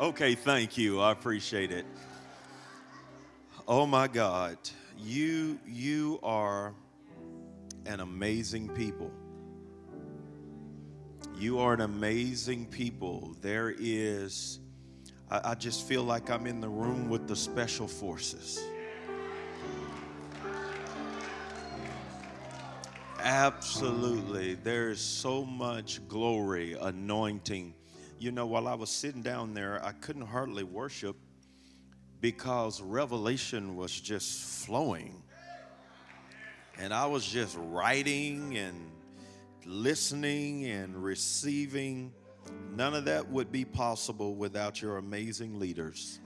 Okay, thank you. I appreciate it. Oh my God, you you are an amazing people. You are an amazing people. There is, I, I just feel like I'm in the room with the special forces. Absolutely. There's so much glory, anointing. You know, while I was sitting down there, I couldn't hardly worship because revelation was just flowing. And I was just writing and listening and receiving. None of that would be possible without your amazing leaders.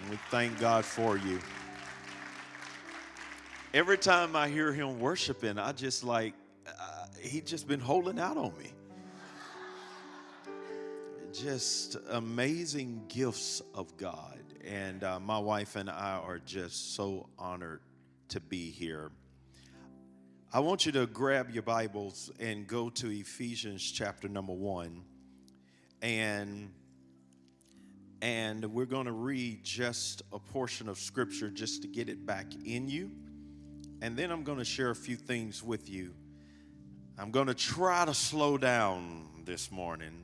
And we thank God for you every time I hear him worshiping, I just like, uh, he just been holding out on me. Just amazing gifts of God. And uh, my wife and I are just so honored to be here. I want you to grab your Bibles and go to Ephesians chapter number one. And and we're going to read just a portion of scripture just to get it back in you. And then I'm going to share a few things with you. I'm going to try to slow down this morning,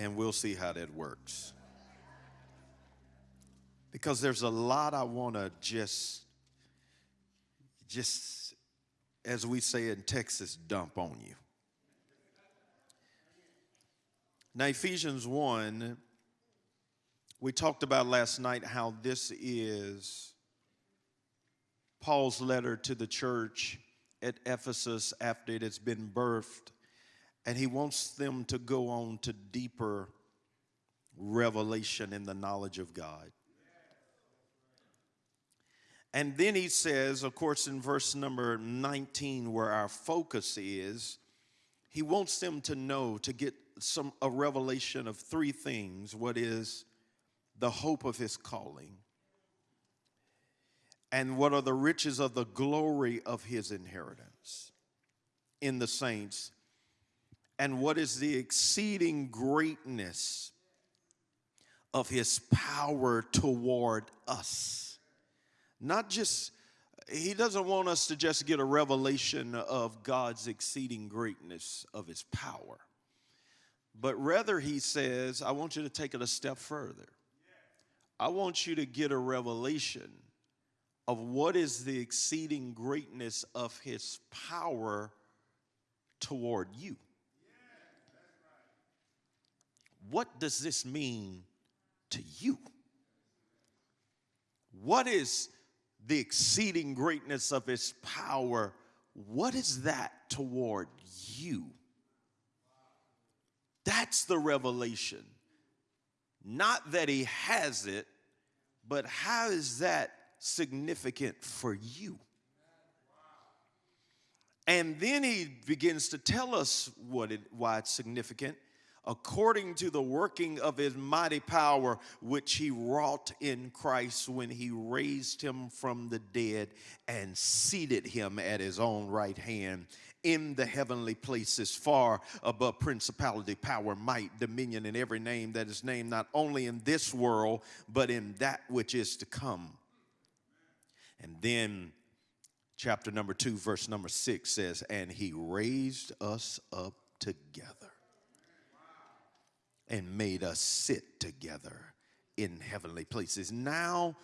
and we'll see how that works. Because there's a lot I want to just, just as we say in Texas, dump on you. Now, Ephesians 1, we talked about last night how this is Paul's letter to the church at Ephesus after it has been birthed, and he wants them to go on to deeper revelation in the knowledge of God. And then he says, of course, in verse number 19, where our focus is, he wants them to know, to get some a revelation of three things. What is the hope of his calling? And what are the riches of the glory of his inheritance in the saints, and what is the exceeding greatness of his power toward us. Not just, he doesn't want us to just get a revelation of God's exceeding greatness of his power, but rather, he says, I want you to take it a step further. I want you to get a revelation of what is the exceeding greatness of his power toward you. What does this mean to you? What is the exceeding greatness of his power? What is that toward you? That's the revelation. Not that he has it, but how is that significant for you. And then he begins to tell us what it, why it's significant. According to the working of his mighty power, which he wrought in Christ when he raised him from the dead and seated him at his own right hand in the heavenly places, far above principality, power, might, dominion, and every name that is named, not only in this world, but in that which is to come. And then chapter number two, verse number six says, And he raised us up together and made us sit together in heavenly places. Now,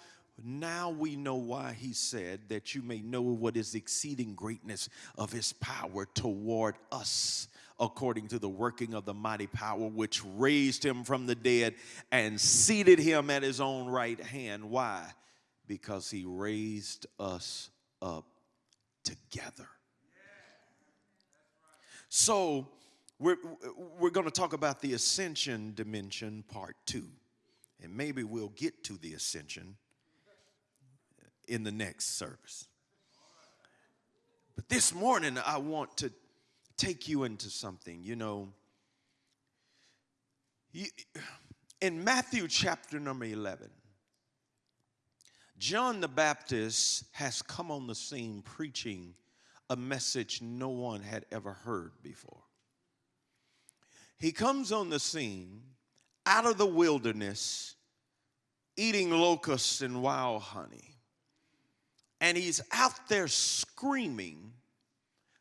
now we know why he said that you may know what is exceeding greatness of his power toward us according to the working of the mighty power which raised him from the dead and seated him at his own right hand. Why? because he raised us up together. So, we're, we're going to talk about the ascension dimension, part two. And maybe we'll get to the ascension in the next service. But this morning, I want to take you into something. You know, in Matthew chapter number 11, John the Baptist has come on the scene preaching a message no one had ever heard before. He comes on the scene out of the wilderness eating locusts and wild honey. And he's out there screaming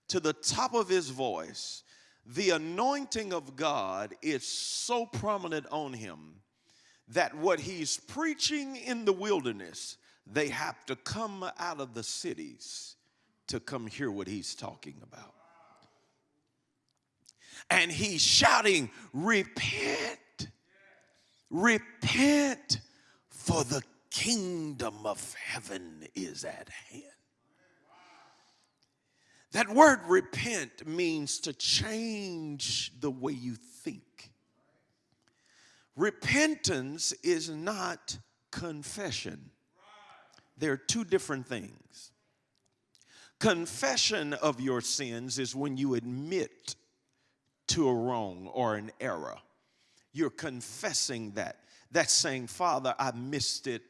to the top of his voice. The anointing of God is so prominent on him that what he's preaching in the wilderness, they have to come out of the cities to come hear what he's talking about. And he's shouting, Repent, repent, for the kingdom of heaven is at hand. That word repent means to change the way you think. Repentance is not confession. They're two different things. Confession of your sins is when you admit to a wrong or an error. You're confessing that. That's saying, Father, I missed it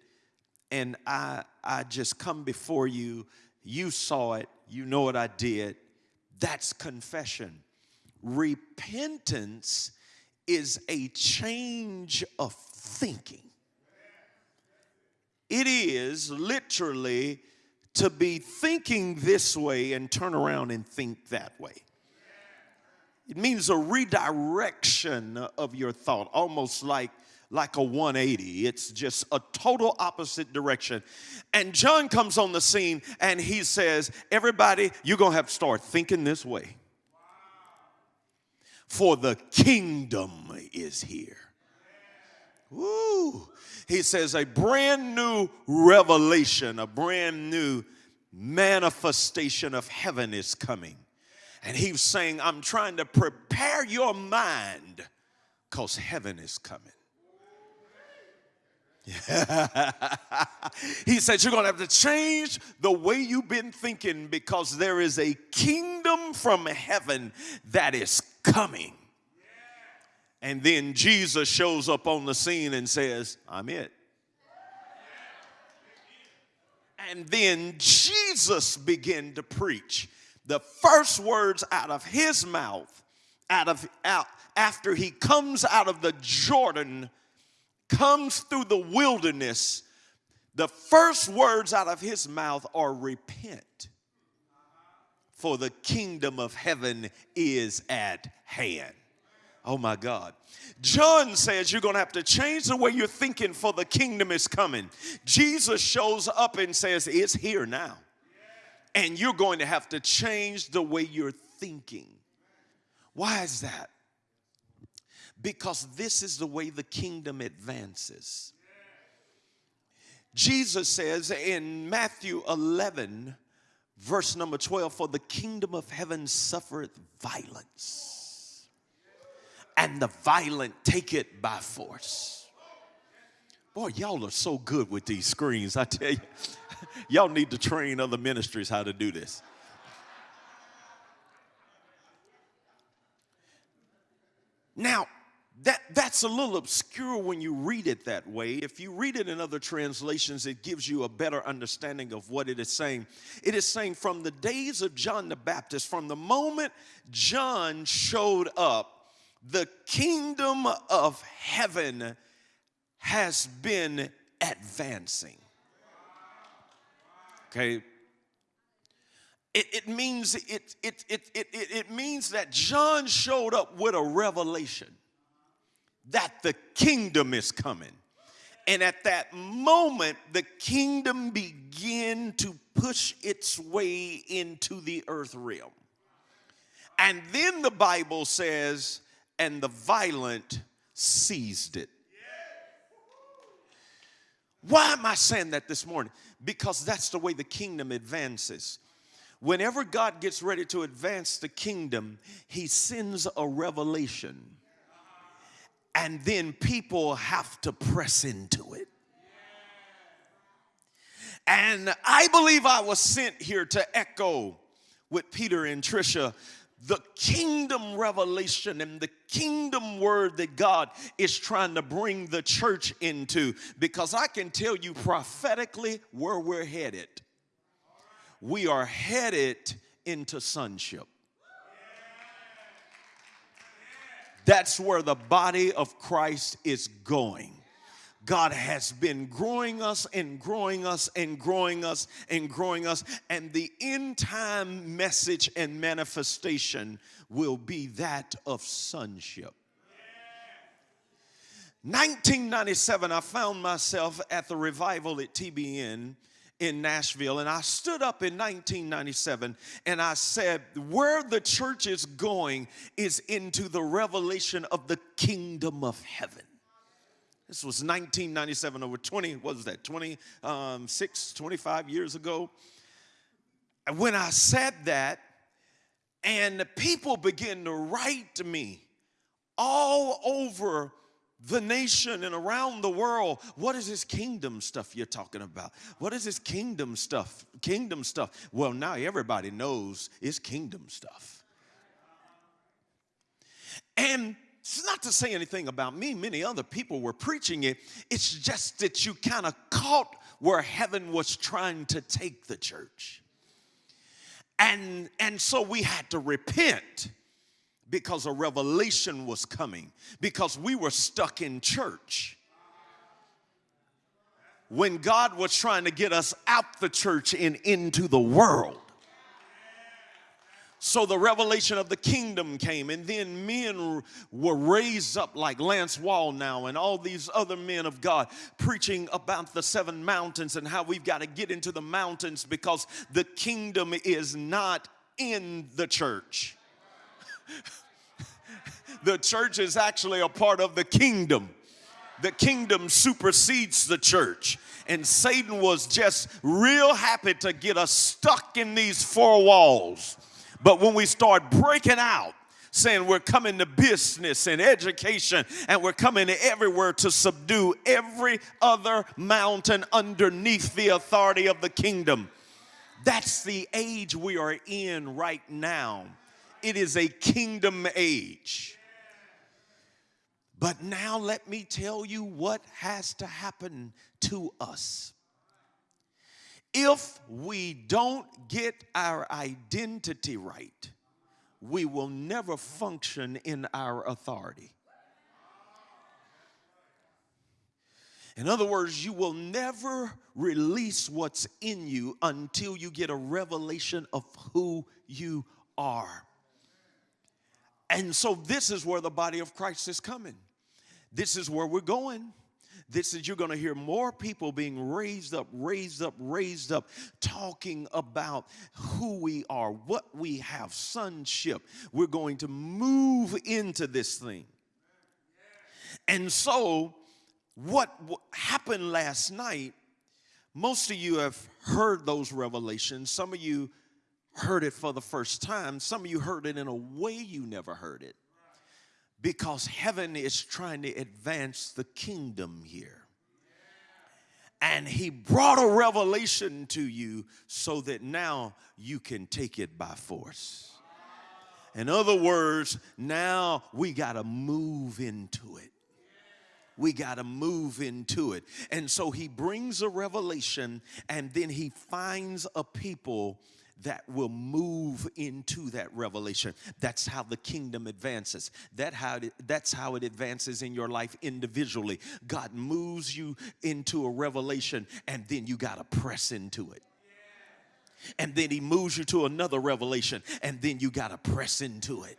and I, I just come before you. You saw it, you know what I did. That's confession. Repentance is a change of thinking. It is literally to be thinking this way and turn around and think that way. It means a redirection of your thought, almost like like a 180. It's just a total opposite direction. And John comes on the scene and he says, Everybody, you're going to have to start thinking this way for the kingdom is here. Woo. He says a brand new revelation, a brand new manifestation of heaven is coming. And he's saying, I'm trying to prepare your mind because heaven is coming. he said, You're going to have to change the way you've been thinking because there is a kingdom from heaven that is coming. And then Jesus shows up on the scene and says, I'm it. And then Jesus began to preach. The first words out of his mouth, out of out after he comes out of the Jordan comes through the wilderness, the first words out of his mouth are repent, for the kingdom of heaven is at hand. Oh my God. John says you're going to have to change the way you're thinking for the kingdom is coming. Jesus shows up and says it's here now. And you're going to have to change the way you're thinking. Why is that? because this is the way the kingdom advances. Jesus says in Matthew 11, verse number 12, For the kingdom of heaven suffereth violence, and the violent take it by force. Boy, y'all are so good with these screens, I tell you. y'all need to train other ministries how to do this. Now, that, that's a little obscure when you read it that way. If you read it in other translations, it gives you a better understanding of what it is saying. It is saying from the days of John the Baptist, from the moment John showed up, the kingdom of heaven has been advancing. Okay, it, it, means it, it, it, it, it means that John showed up with a revelation that the kingdom is coming. And at that moment, the kingdom began to push its way into the earth realm. And then the Bible says, and the violent seized it. Why am I saying that this morning? Because that's the way the kingdom advances. Whenever God gets ready to advance the kingdom, he sends a revelation and then people have to press into it. And I believe I was sent here to echo with Peter and Tricia the kingdom revelation and the kingdom word that God is trying to bring the church into because I can tell you prophetically where we're headed. We are headed into sonship. That's where the body of Christ is going. God has been growing us and growing us and growing us and growing us. And the end time message and manifestation will be that of sonship. 1997, I found myself at the revival at TBN in Nashville, and I stood up in 1997 and I said, Where the church is going is into the revelation of the kingdom of heaven. This was 1997, over 20, what was that, 26, um, 25 years ago. And when I said that, and people began to write to me all over the nation and around the world. What is this kingdom stuff you're talking about? What is this kingdom stuff? Kingdom stuff. Well, now everybody knows it's kingdom stuff. And it's not to say anything about me, many other people were preaching it. It's just that you kind of caught where heaven was trying to take the church. And, and so we had to repent because a revelation was coming, because we were stuck in church. When God was trying to get us out the church and into the world. So the revelation of the kingdom came, and then men were raised up like Lance Wallnau and all these other men of God preaching about the seven mountains and how we've got to get into the mountains because the kingdom is not in the church. the church is actually a part of the kingdom. The kingdom supersedes the church. And Satan was just real happy to get us stuck in these four walls. But when we start breaking out, saying we're coming to business and education and we're coming everywhere to subdue every other mountain underneath the authority of the kingdom. That's the age we are in right now. It is a kingdom age. But now let me tell you what has to happen to us. If we don't get our identity right, we will never function in our authority. In other words, you will never release what's in you until you get a revelation of who you are. And so, this is where the body of Christ is coming. This is where we're going. This is, you're going to hear more people being raised up, raised up, raised up, talking about who we are, what we have, sonship. We're going to move into this thing. And so, what happened last night, most of you have heard those revelations. Some of you heard it for the first time. Some of you heard it in a way you never heard it because heaven is trying to advance the kingdom here. And he brought a revelation to you so that now you can take it by force. In other words, now we got to move into it. We got to move into it. And so he brings a revelation and then he finds a people that will move into that revelation. That's how the kingdom advances. That how it, that's how it advances in your life individually. God moves you into a revelation and then you got to press into it. And then he moves you to another revelation and then you got to press into it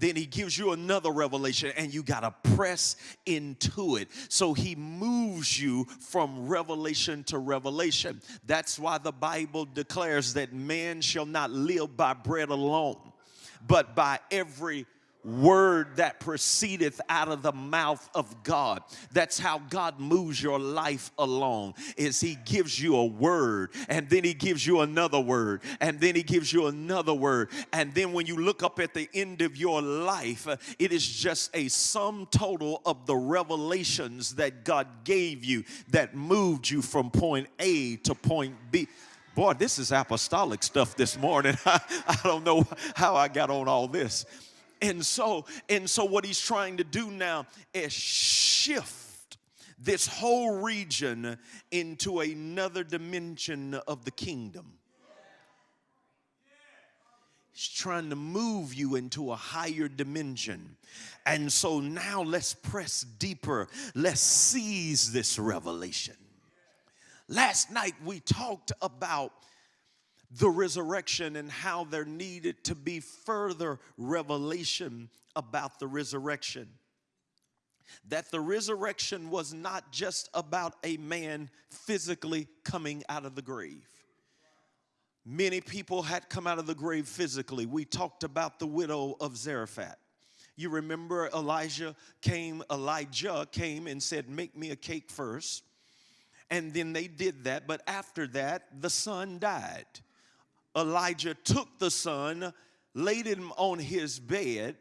then he gives you another revelation and you got to press into it. So he moves you from revelation to revelation. That's why the Bible declares that man shall not live by bread alone, but by every word that proceedeth out of the mouth of God. That's how God moves your life along is he gives you a word and then he gives you another word and then he gives you another word and then when you look up at the end of your life uh, it is just a sum total of the revelations that God gave you that moved you from point A to point B. Boy, this is apostolic stuff this morning. I, I don't know how I got on all this and so, and so what he's trying to do now is shift this whole region into another dimension of the kingdom. He's trying to move you into a higher dimension. And so now let's press deeper. Let's seize this revelation. Last night we talked about the resurrection and how there needed to be further revelation about the resurrection. That the resurrection was not just about a man physically coming out of the grave Many people had come out of the grave physically. We talked about the widow of Zarephath. You remember Elijah came, Elijah came and said, Make me a cake first. And then they did that. But after that, the son died. Elijah took the son, laid him on his bed,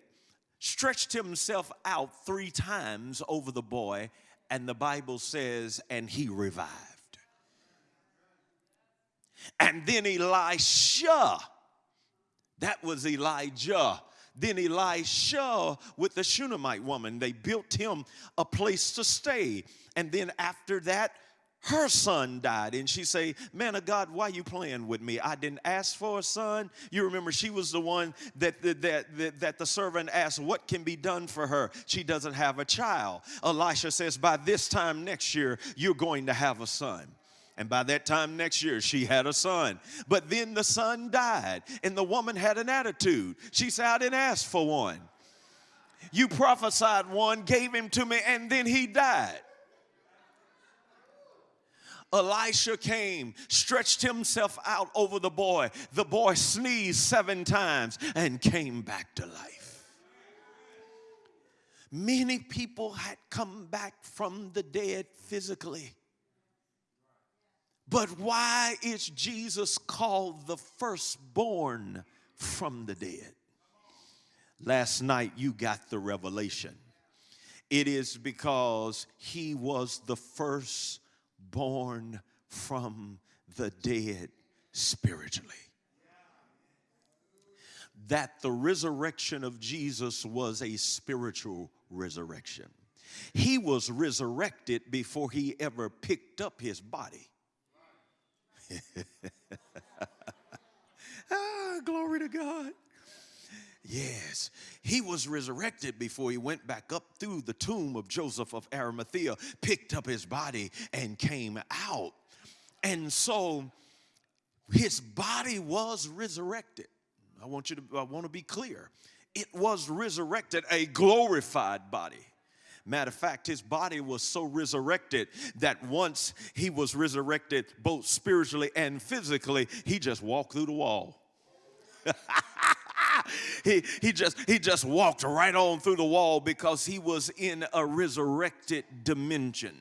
stretched himself out three times over the boy, and the Bible says, and he revived. And then Elisha, that was Elijah. Then Elisha with the Shunammite woman, they built him a place to stay. And then after that, her son died and she say man of god why you playing with me i didn't ask for a son you remember she was the one that, that, that, that the servant asked what can be done for her she doesn't have a child elisha says by this time next year you're going to have a son and by that time next year, she had a son. But then the son died, and the woman had an attitude. She said, I didn't ask for one. You prophesied one, gave him to me, and then he died. Elisha came, stretched himself out over the boy. The boy sneezed seven times and came back to life. Many people had come back from the dead physically. But why is Jesus called the firstborn from the dead? Last night you got the revelation. It is because he was the firstborn from the dead spiritually. That the resurrection of Jesus was a spiritual resurrection. He was resurrected before he ever picked up his body. ah, glory to God. Yes, he was resurrected before he went back up through the tomb of Joseph of Arimathea, picked up his body, and came out. And so his body was resurrected. I want you to, I want to be clear. It was resurrected, a glorified body. Matter of fact, his body was so resurrected that once he was resurrected, both spiritually and physically, he just walked through the wall. he, he just he just walked right on through the wall because he was in a resurrected dimension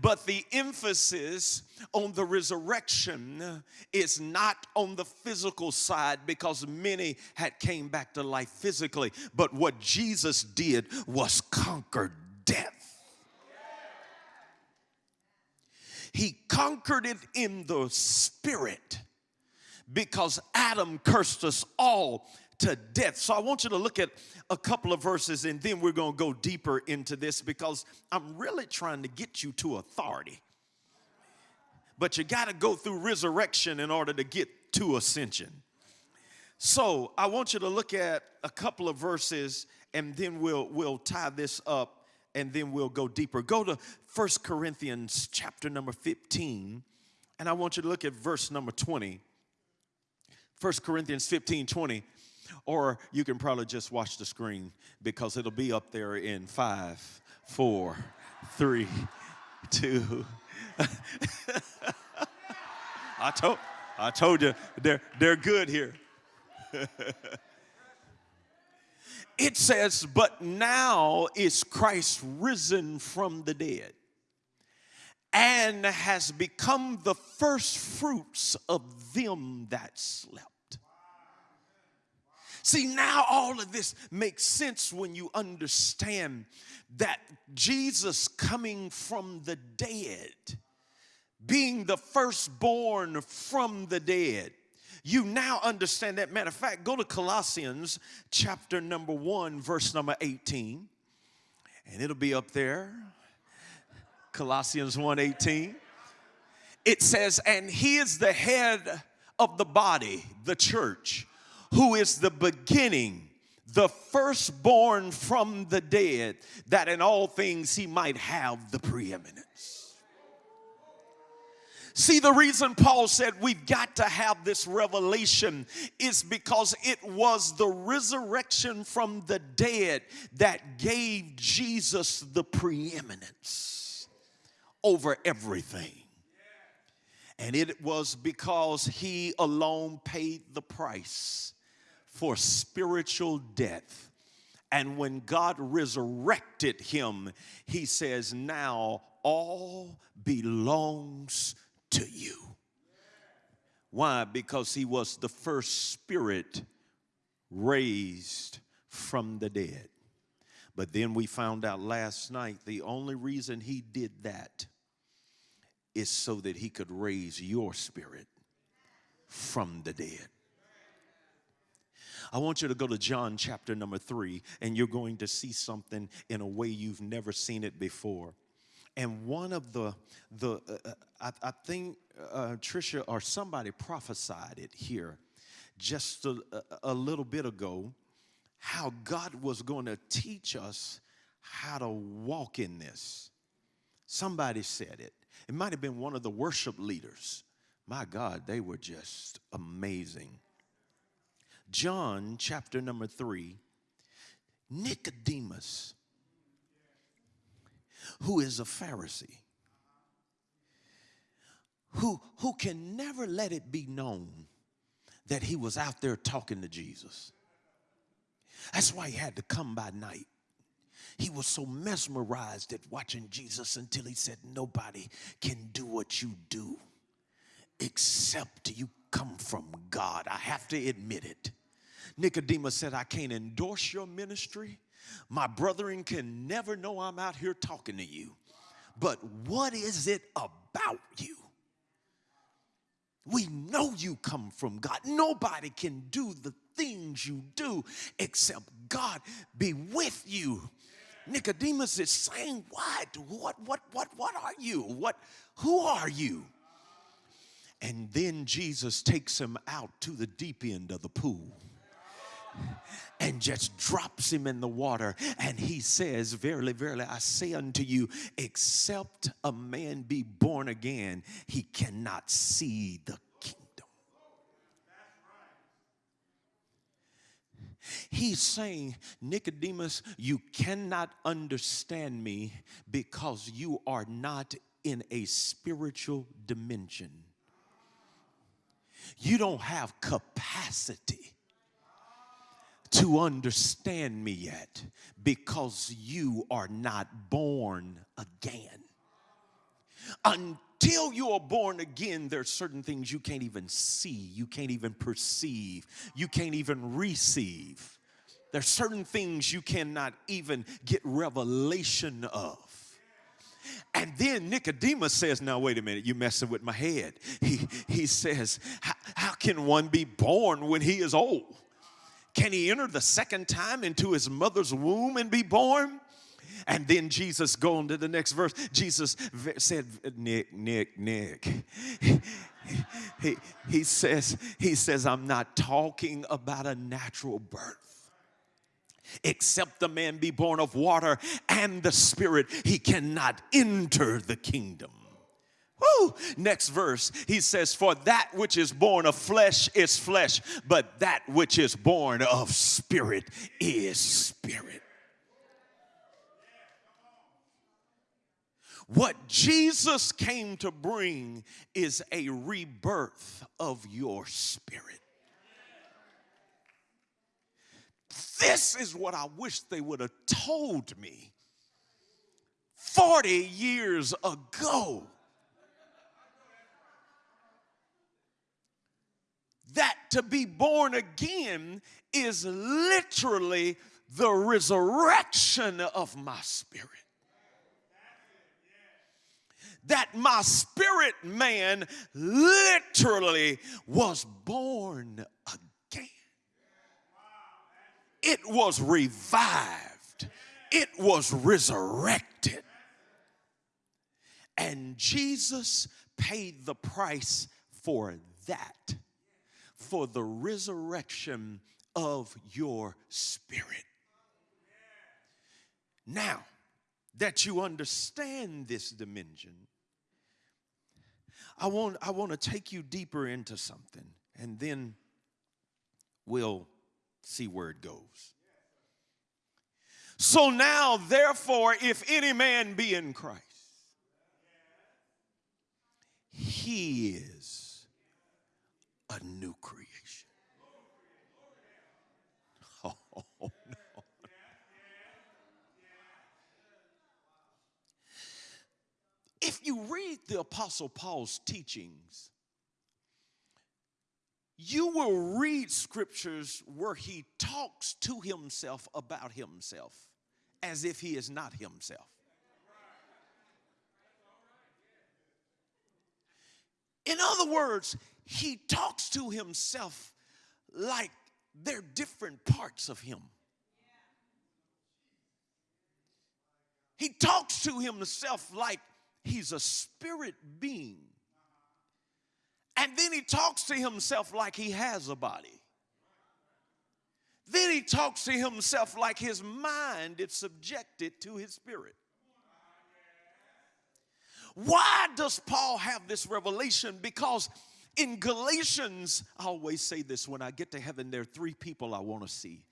but the emphasis on the resurrection is not on the physical side because many had came back to life physically. But what Jesus did was conquer death. He conquered it in the spirit because Adam cursed us all to death. So I want you to look at a couple of verses and then we're going to go deeper into this because I'm really trying to get you to authority. But you got to go through resurrection in order to get to ascension. So I want you to look at a couple of verses and then we'll we'll tie this up and then we'll go deeper. Go to First Corinthians chapter number 15 and I want you to look at verse number 20. 1 Corinthians 15, 20. Or you can probably just watch the screen because it'll be up there in five, four, three, two. I told, I told you they're, they're good here. it says, But now is Christ risen from the dead and has become the first fruits of them that slept. See, now all of this makes sense when you understand that Jesus coming from the dead, being the firstborn from the dead, you now understand that. Matter of fact, go to Colossians chapter number 1, verse number 18, and it'll be up there. Colossians 1 18. It says, And he is the head of the body, the church, who is the beginning, the firstborn from the dead, that in all things he might have the preeminence. See, the reason Paul said we've got to have this revelation is because it was the resurrection from the dead that gave Jesus the preeminence over everything. And it was because he alone paid the price for spiritual death. And when God resurrected him, he says, Now all belongs to you. Why? Because he was the first spirit raised from the dead. But then we found out last night the only reason he did that is so that he could raise your spirit from the dead. I want you to go to John chapter number three, and you're going to see something in a way you've never seen it before. And one of the, the uh, uh I, I, think uh, Tricia or somebody prophesied it here just a, a little bit ago how God was going to teach us how to walk in this. Somebody said it. It might have been one of the worship leaders. My God, they were just amazing. John chapter number three, Nicodemus, who is a Pharisee, who, who can never let it be known that he was out there talking to Jesus. That's why he had to come by night. He was so mesmerized at watching Jesus until he said, Nobody can do what you do except you come from God. I have to admit it. Nicodemus said, I can't endorse your ministry. My brethren can never know I'm out here talking to you. But what is it about you? We know you come from God. Nobody can do the things you do except God be with you. Nicodemus is saying, What? What what what what are you? What who are you? And then Jesus takes him out to the deep end of the pool and just drops him in the water. And he says, Verily, verily, I say unto you, except a man be born again, he cannot see the kingdom. He's saying, Nicodemus, you cannot understand me because you are not in a spiritual dimension. You don't have capacity to understand me yet because you are not born again. Until you are born again, there are certain things you can't even see, you can't even perceive, you can't even receive. There are certain things you cannot even get revelation of. And then Nicodemus says, Now, wait a minute, you're messing with my head. He, he says, How can one be born when he is old? Can he enter the second time into his mother's womb and be born? And then Jesus, going to the next verse, Jesus said, Nick, Nick, Nick. He, he, says, he says, I'm not talking about a natural birth. Except the man be born of water and the spirit, he cannot enter the kingdom. Woo! Next verse, he says, For that which is born of flesh is flesh, but that which is born of spirit is spirit. What Jesus came to bring is a rebirth of your spirit. This is what I wish they would have told me 40 years ago. that to be born again is literally the resurrection of my spirit. That my spirit man literally was born again. It was revived, it was resurrected. And Jesus paid the price for that. for the resurrection of your spirit. Now that you understand this dimension, I want, I want to take you deeper into something and then we'll see where it goes. So now, therefore, if any man be in Christ, he is a new creation. Oh, no. If you read the Apostle Paul's teachings, you will read scriptures where he talks to himself about himself as if he is not himself. In other words, he talks to himself like they're different parts of him. He talks to himself like he's a spirit being and then he talks to himself like he has a body. Then he talks to himself like his mind is subjected to his spirit. Why does Paul have this revelation? Because in Galatians, I always say this when I get to heaven, there are three people I want to see.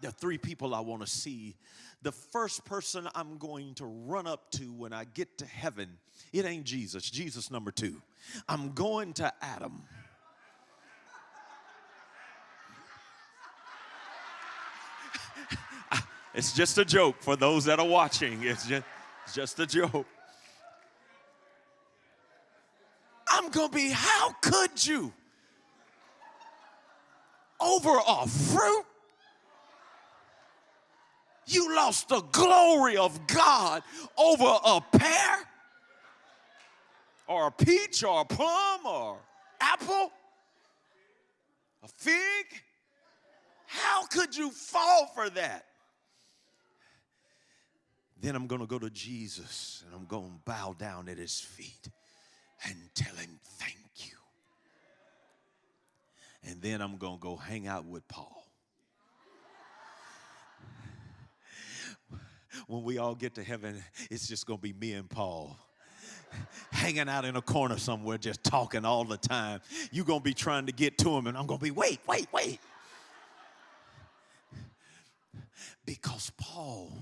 There are three people I want to see. The first person I'm going to run up to when I get to heaven, it ain't Jesus, Jesus number two. I'm going to Adam. It's just a joke for those that are watching. It's just, it's just a joke. I'm going to be, how could you? Over a fruit? You lost the glory of God over a pear? or a peach or a plum or apple, a fig. How could you fall for that? Then I'm going to go to Jesus and I'm going to bow down at his feet and tell him thank you. And then I'm going to go hang out with Paul. When we all get to heaven, it's just going to be me and Paul hanging out in a corner somewhere just talking all the time. You're going to be trying to get to him, and I'm going to be, wait, wait, wait. Because Paul,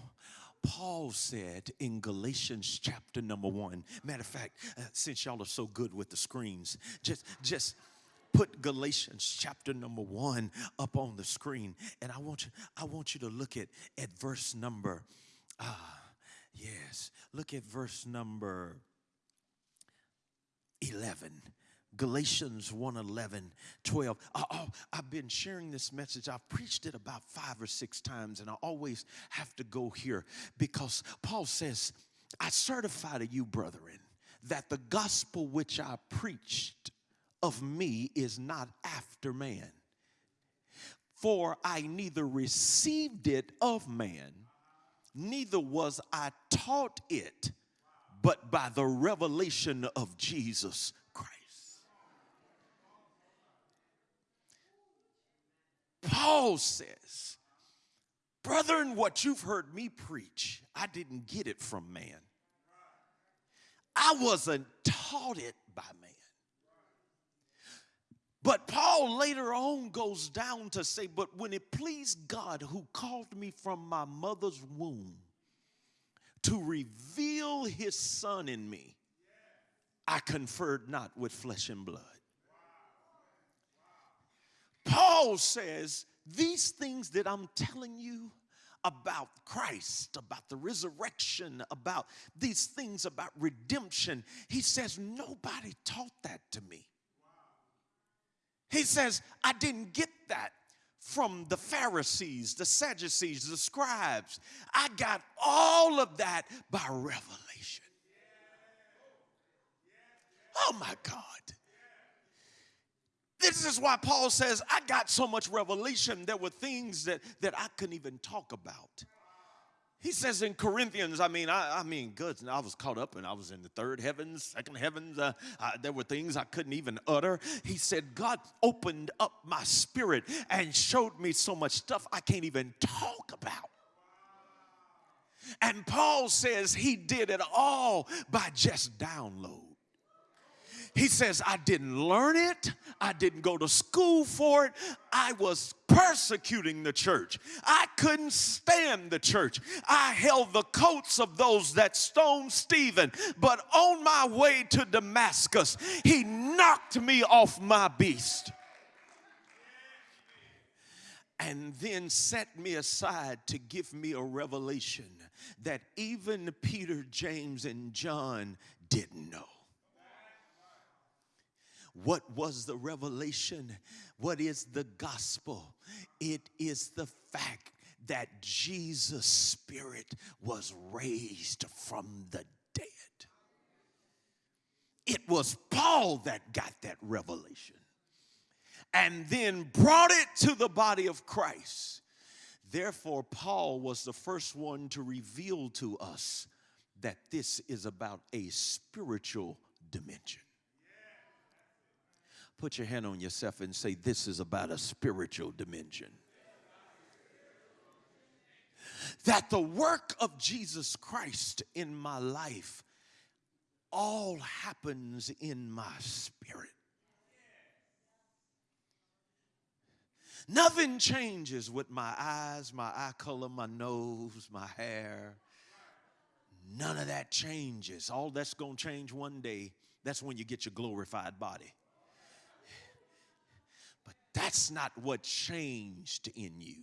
Paul said in Galatians chapter number one, matter of fact, uh, since y'all are so good with the screens, just, just, put Galatians chapter number one up on the screen, and I want you, I want you to look at at verse number, ah, yes, look at verse number 11. Galatians 1 11, 12. Oh, I've been sharing this message. I've preached it about five or six times, and I always have to go here because Paul says, I certify to you, brethren, that the gospel which I preached of me is not after man. For I neither received it of man, neither was I taught it but by the revelation of Jesus Christ. Paul says, Brethren, what you've heard me preach, I didn't get it from man. I wasn't taught it by man. But Paul later on goes down to say, But when it pleased God who called me from my mother's womb to reveal his son in me, I conferred not with flesh and blood. Paul says, These things that I'm telling you about Christ, about the resurrection, about these things about redemption, he says, Nobody taught that to me. He says, I didn't get that from the Pharisees, the Sadducees, the scribes. I got all of that by revelation. Oh my God. This is why Paul says, I got so much revelation, there were things that, that I couldn't even talk about. He says in Corinthians, I mean, I, I mean, good. I was caught up and I was in the third heavens, second heavens. Uh, I, there were things I couldn't even utter. He said, God opened up my spirit and showed me so much stuff I can't even talk about. And Paul says he did it all by just download. He says, I didn't learn it. I didn't go to school for it. I was persecuting the church. I couldn't stand the church. I held the coats of those that stoned Stephen. But on my way to Damascus, he knocked me off my beast and then set me aside to give me a revelation that even Peter, James, and John didn't know. What was the revelation? What is the gospel? It is the fact that Jesus' spirit was raised from the dead. It was Paul that got that revelation and then brought it to the body of Christ. Therefore, Paul was the first one to reveal to us that this is about a spiritual dimension. Put your hand on yourself and say, This is about a spiritual dimension. That the work of Jesus Christ in my life all happens in my spirit. Nothing changes with my eyes, my eye color, my nose, my hair. None of that changes. All that's going to change one day, that's when you get your glorified body. That's not what changed in you.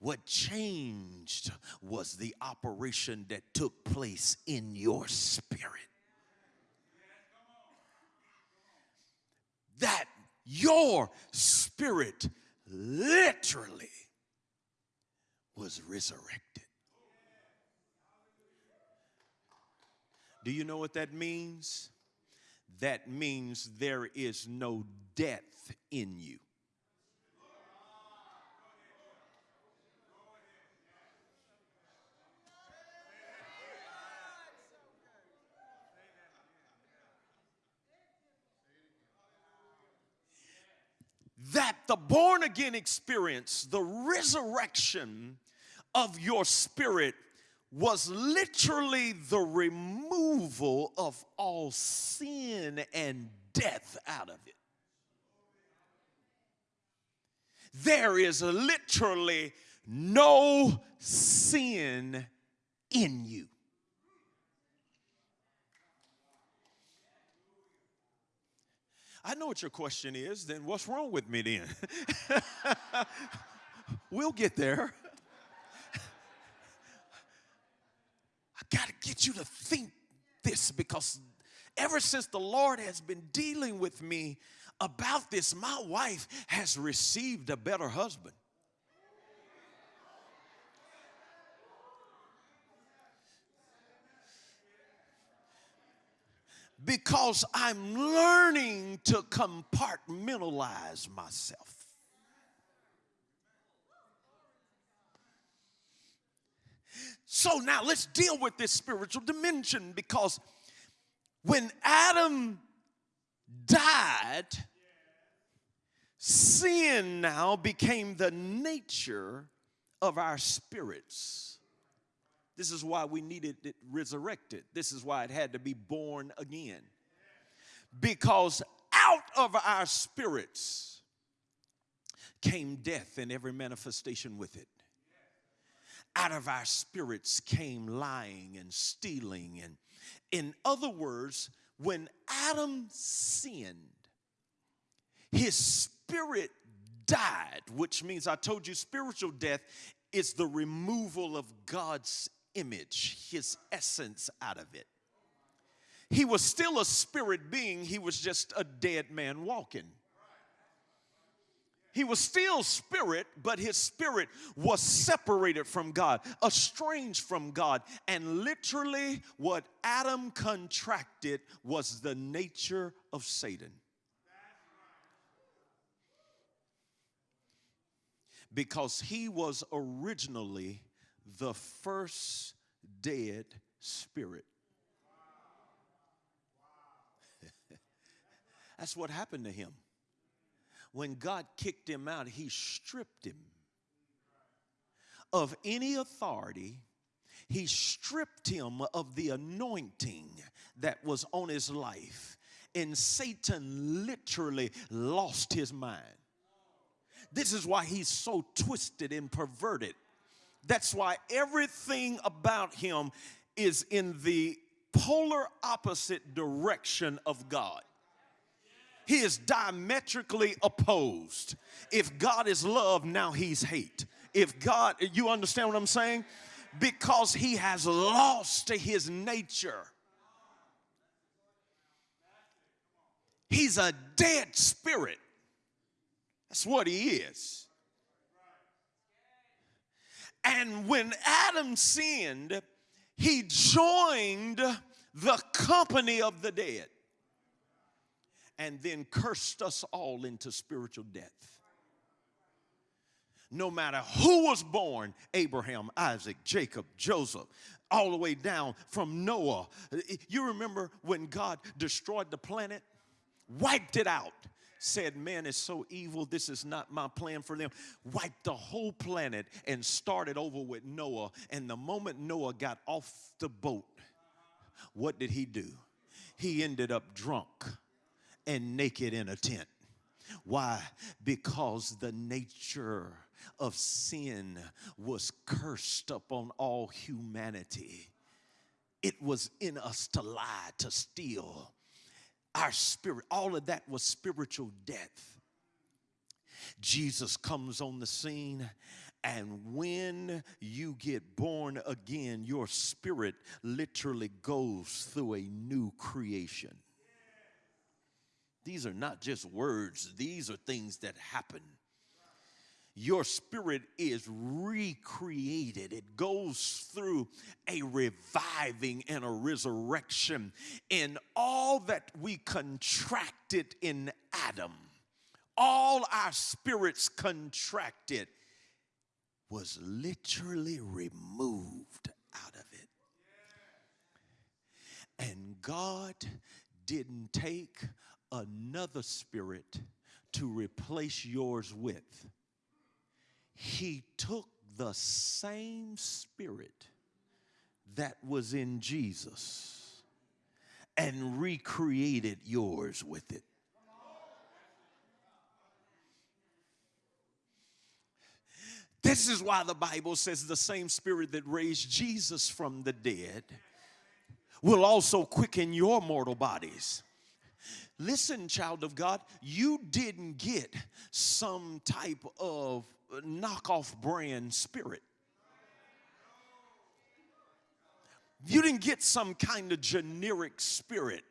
What changed was the operation that took place in your spirit. That your spirit literally was resurrected. Do you know what that means? That means there is no death in you. that the born again experience, the resurrection of your spirit, was literally the removal of all sin and death out of it. There is literally no sin in you. I know what your question is, then what's wrong with me then? we'll get there. I got to get you to think this because ever since the Lord has been dealing with me about this, my wife has received a better husband. because I'm learning to compartmentalize myself. So now let's deal with this spiritual dimension because when Adam died, sin now became the nature of our spirits. This is why we needed it resurrected. This is why it had to be born again. Because out of our spirits came death and every manifestation with it. Out of our spirits came lying and stealing. And in other words, when Adam sinned, his spirit died, which means I told you spiritual death is the removal of God's image, his essence out of it. He was still a spirit being, he was just a dead man walking. He was still spirit, but his spirit was separated from God, estranged from God. And literally, what Adam contracted was the nature of Satan. Because he was originally the first dead spirit. That's what happened to him. When God kicked him out, he stripped him of any authority. He stripped him of the anointing that was on his life. And Satan literally lost his mind. This is why he's so twisted and perverted. That's why everything about him is in the polar opposite direction of God. He is diametrically opposed. If God is love, now he's hate. If God, you understand what I'm saying? Because he has lost to his nature. He's a dead spirit. That's what he is. And when Adam sinned, he joined the company of the dead and then cursed us all into spiritual death. No matter who was born Abraham, Isaac, Jacob, Joseph, all the way down from Noah. You remember when God destroyed the planet, wiped it out, said, Man is so evil, this is not my plan for them. Wiped the whole planet and started over with Noah. And the moment Noah got off the boat, what did he do? He ended up drunk and naked in a tent. Why? Because the nature of sin was cursed upon all humanity. It was in us to lie, to steal. Our spirit, all of that was spiritual death. Jesus comes on the scene, and when you get born again, your spirit literally goes through a new creation. These are not just words, these are things that happen. Your spirit is recreated. It goes through a reviving and a resurrection in all that we contracted in Adam. All our spirits contracted was literally removed out of it. And God didn't take another spirit to replace yours with. He took the same spirit that was in Jesus and recreated yours with it. This is why the Bible says the same spirit that raised Jesus from the dead will also quicken your mortal bodies. Listen, child of God, you didn't get some type of knockoff brand spirit. You didn't get some kind of generic spirit.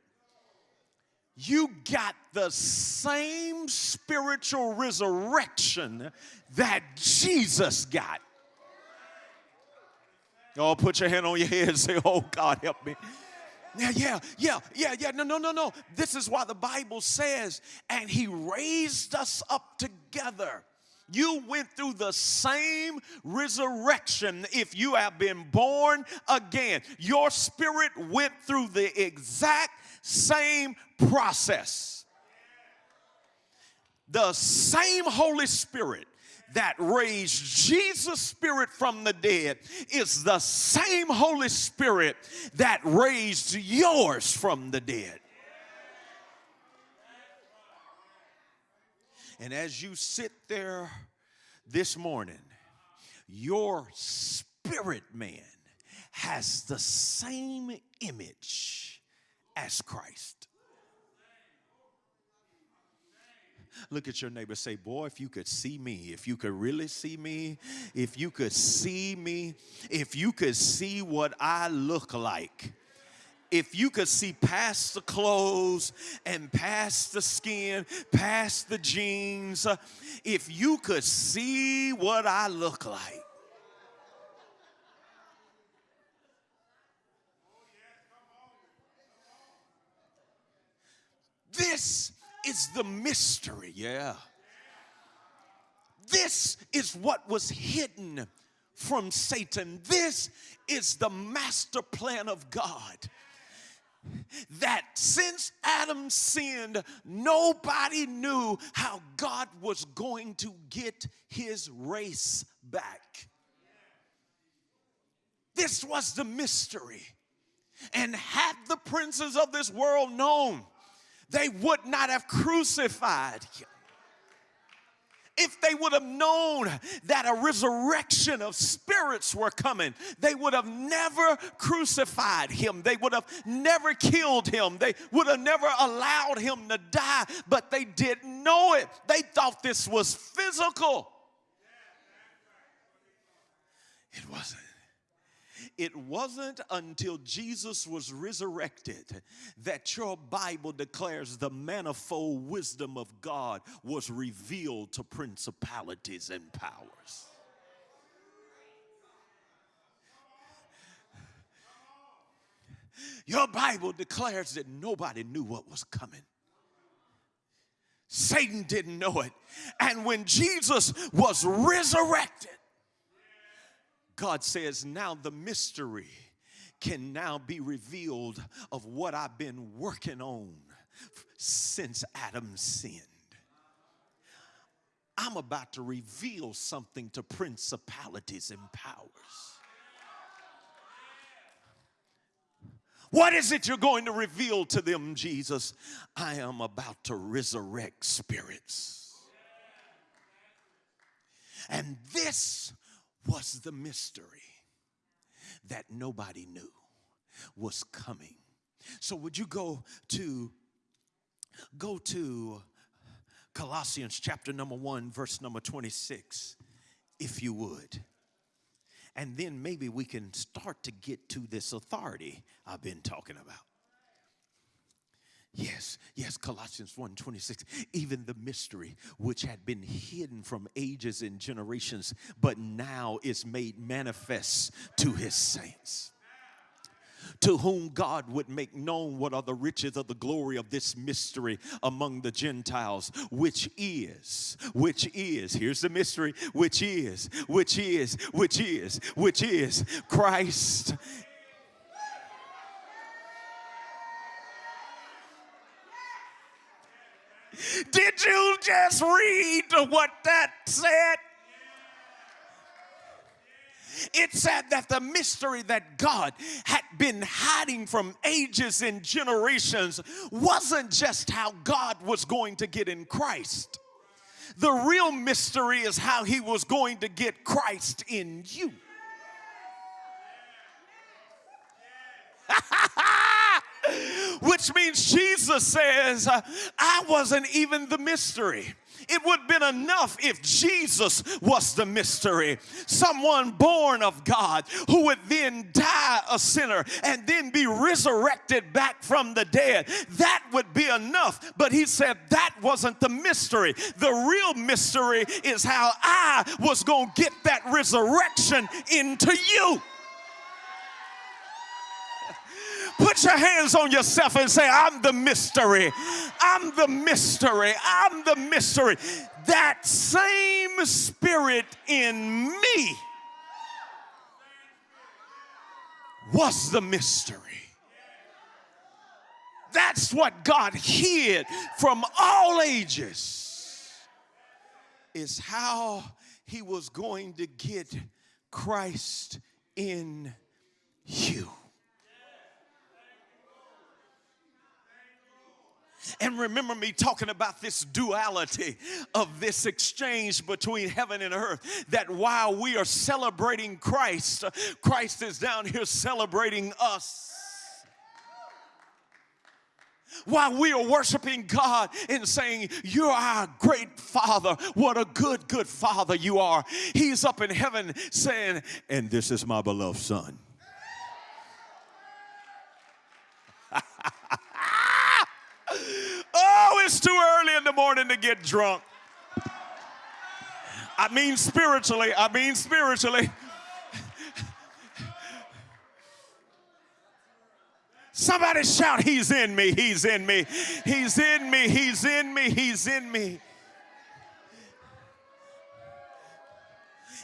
You got the same spiritual resurrection that Jesus got. Oh, put your hand on your head and say, Oh, God, help me. Yeah, yeah, yeah, yeah, yeah. No, no, no, no. This is why the Bible says, and he raised us up together. You went through the same resurrection if you have been born again. Your spirit went through the exact same process. The same Holy Spirit that raised Jesus' spirit from the dead is the same Holy Spirit that raised yours from the dead. And as you sit there this morning, your spirit man has the same image as Christ. Look at your neighbor, say, Boy, if you could see me, if you could really see me, if you could see me, if you could see what I look like if you could see past the clothes and past the skin, past the jeans, if you could see what I look like. This is the mystery. Yeah. This is what was hidden from Satan. This is the master plan of God. That since Adam sinned, nobody knew how God was going to get his race back. This was the mystery. And had the princes of this world known, they would not have crucified him if they would have known that a resurrection of spirits were coming, they would have never crucified him. They would have never killed him. They would have never allowed him to die, but they didn't know it. They thought this was physical. It wasn't. It wasn't until Jesus was resurrected that your Bible declares the manifold wisdom of God was revealed to principalities and powers. Your Bible declares that nobody knew what was coming. Satan didn't know it. And when Jesus was resurrected, God says, now the mystery can now be revealed of what I've been working on since Adam sinned. I'm about to reveal something to principalities and powers. What is it you're going to reveal to them, Jesus? I am about to resurrect spirits. And this was the mystery that nobody knew was coming. So would you go to go to Colossians chapter number 1 verse number 26 if you would. And then maybe we can start to get to this authority I've been talking about. Yes, yes, Colossians 1 26. Even the mystery which had been hidden from ages and generations, but now is made manifest to his saints to whom God would make known what are the riches of the glory of this mystery among the Gentiles, which is, which is, here's the mystery, which is, which is, which is, which is Christ Did you just read what that said? It said that the mystery that God had been hiding from ages and generations wasn't just how God was going to get in Christ. The real mystery is how he was going to get Christ in you. which means Jesus says, I wasn't even the mystery. It would have been enough if Jesus was the mystery. Someone born of God who would then die a sinner and then be resurrected back from the dead. That would be enough. But he said that wasn't the mystery. The real mystery is how I was going to get that resurrection into you. Put your hands on yourself and say, I'm the mystery. I'm the mystery. I'm the mystery. That same spirit in me was the mystery. That's what God hid from all ages, is how he was going to get Christ in you. And remember me talking about this duality of this exchange between heaven and earth. That while we are celebrating Christ, Christ is down here celebrating us while we are worshiping God and saying, You're our great Father. What a good, good Father you are. He's up in heaven saying, And this is my beloved Son. Oh, it's too early in the morning to get drunk. I mean spiritually, I mean spiritually. Somebody shout, He's in me, He's in me, He's in me, He's in me, He's in me.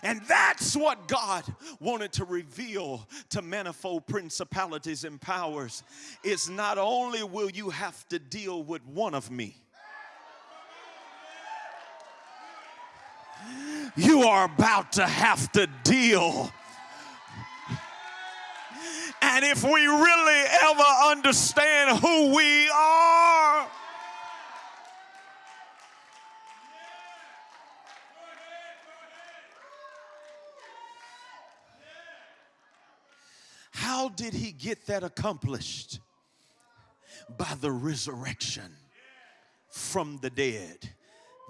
And that's what God wanted to reveal to manifold principalities and powers. Is not only will you have to deal with one of me, you are about to have to deal. And if we really ever understand who we are, How did he get that accomplished? By the resurrection from the dead.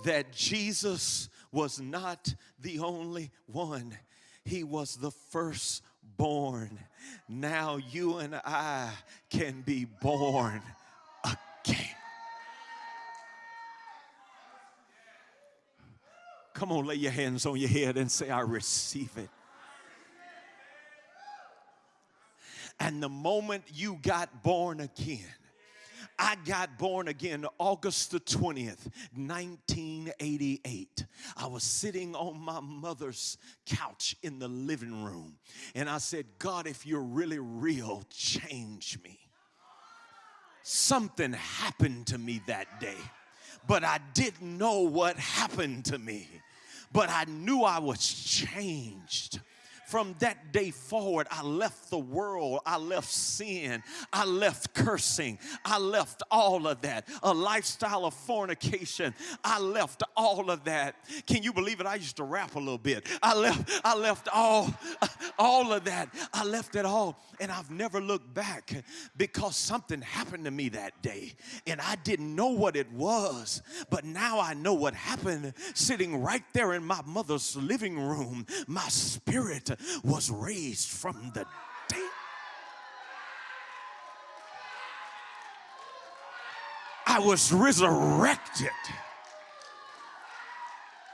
That Jesus was not the only one, he was the firstborn. Now you and I can be born again. Come on, lay your hands on your head and say, I receive it. And the moment you got born again, I got born again August the 20th, 1988. I was sitting on my mother's couch in the living room, and I said, God, if you're really real, change me. Something happened to me that day, but I didn't know what happened to me, but I knew I was changed from that day forward, I left the world. I left sin. I left cursing. I left all of that. A lifestyle of fornication. I left all of that. Can you believe it? I used to rap a little bit. I left, I left all, all of that. I left it all. And I've never looked back because something happened to me that day. And I didn't know what it was. But now I know what happened sitting right there in my mother's living room. My spirit was raised from the dead. I was resurrected.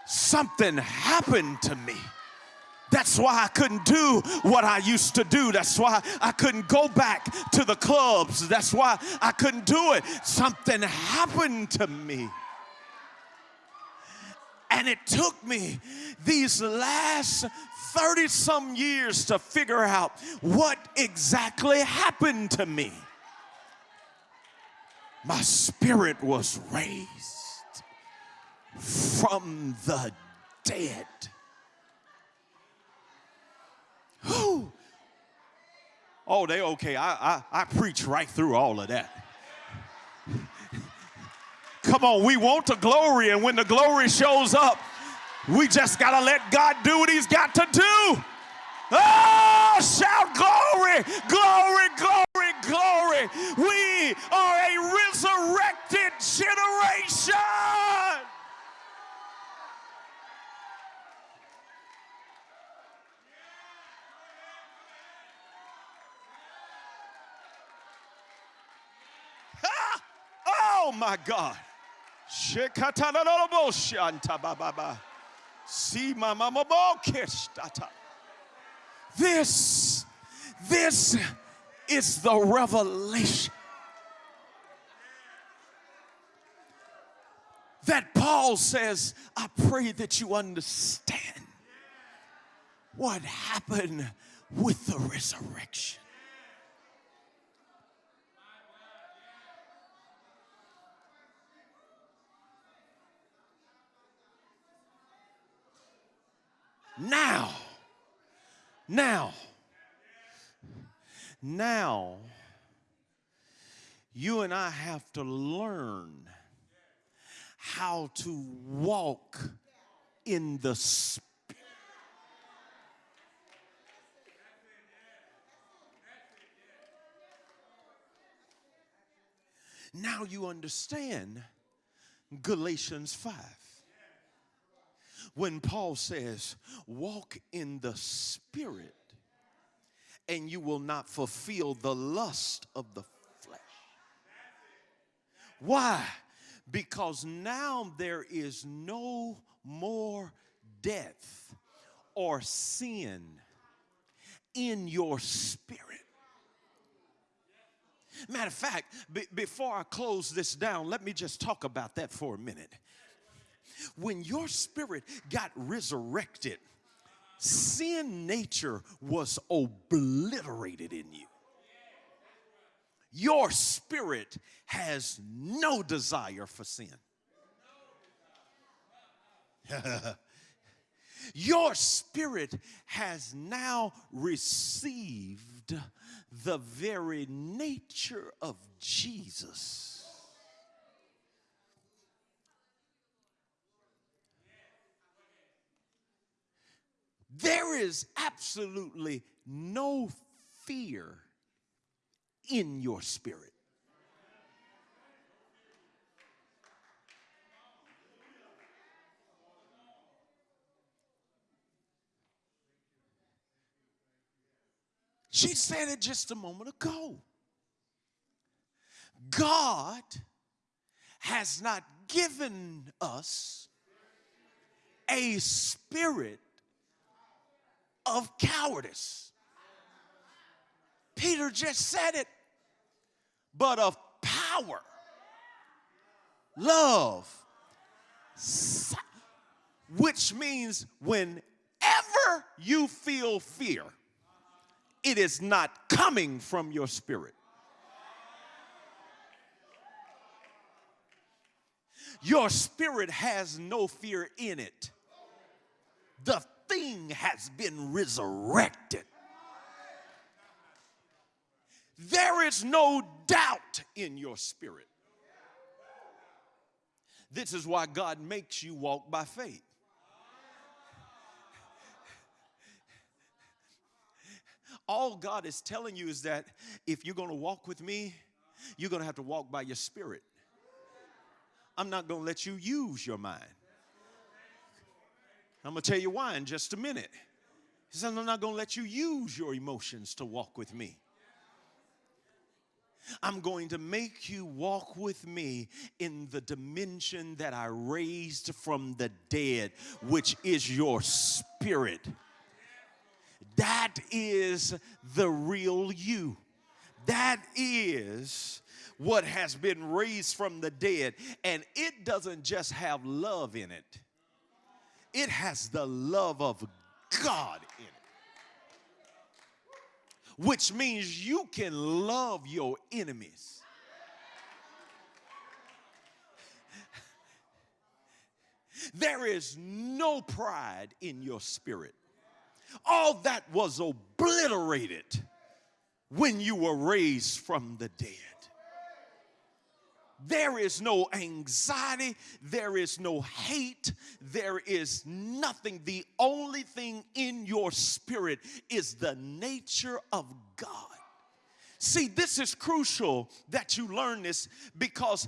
Something happened to me. That's why I couldn't do what I used to do. That's why I couldn't go back to the clubs. That's why I couldn't do it. Something happened to me. And it took me these last 30 some years to figure out what exactly happened to me. My spirit was raised from the dead. Whew. Oh, they okay. I, I, I preach right through all of that. Come on, we want the glory, and when the glory shows up, we just got to let God do what He's got to do. Oh, shout glory, glory, glory, glory. We are a resurrected generation. Oh my God. This, this is the revelation that Paul says, I pray that you understand what happened with the resurrection. Now, now, now, you and I have to learn how to walk in the Spirit. Now you understand Galatians 5 when Paul says, walk in the spirit and you will not fulfill the lust of the flesh. Why? Because now there is no more death or sin in your spirit. Matter of fact, before I close this down, let me just talk about that for a minute when your spirit got resurrected, sin nature was obliterated in you. Your spirit has no desire for sin. Your spirit has now received the very nature of Jesus. There is absolutely no fear in your spirit. She said it just a moment ago. God has not given us a spirit of cowardice. Peter just said it, but of power, love, which means whenever you feel fear, it is not coming from your spirit. Your spirit has no fear in it. The thing has been resurrected. There is no doubt in your spirit. This is why God makes you walk by faith. All God is telling you is that if you're going to walk with me, you're going to have to walk by your spirit. I'm not going to let you use your mind. I'm going to tell you why in just a minute. He said, I'm not going to let you use your emotions to walk with me. I'm going to make you walk with me in the dimension that I raised from the dead, which is your spirit. That is the real you. That is what has been raised from the dead. And it doesn't just have love in it, it has the love of God in it. Which means you can love your enemies. There is no pride in your spirit. All that was obliterated when you were raised from the dead. There is no anxiety, there is no hate, there is nothing. The only thing in your spirit is the nature of God. See, this is crucial that you learn this because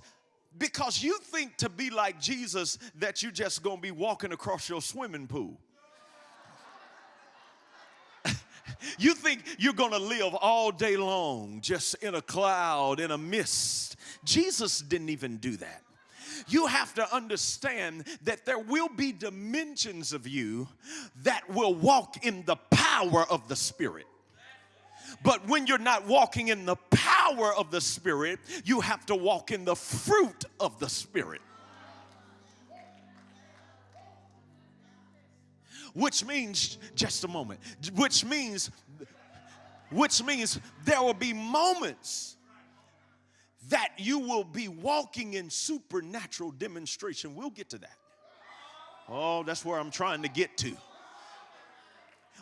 because you think to be like Jesus that you're just going to be walking across your swimming pool. You think you're going to live all day long just in a cloud, in a mist. Jesus didn't even do that. You have to understand that there will be dimensions of you that will walk in the power of the Spirit. But when you're not walking in the power of the Spirit, you have to walk in the fruit of the Spirit. Which means just a moment which means which means there will be moments that you will be walking in supernatural demonstration we'll get to that oh that's where i'm trying to get to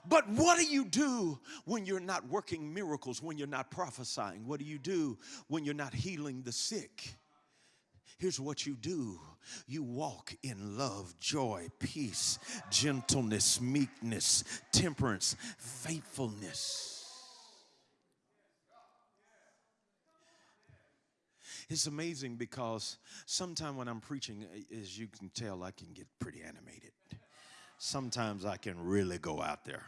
but what do you do when you're not working miracles, when you're not prophesying? What do you do when you're not healing the sick? Here's what you do you walk in love, joy, peace, gentleness, meekness, temperance, faithfulness. It's amazing because sometimes when I'm preaching, as you can tell, I can get pretty animated. Sometimes I can really go out there,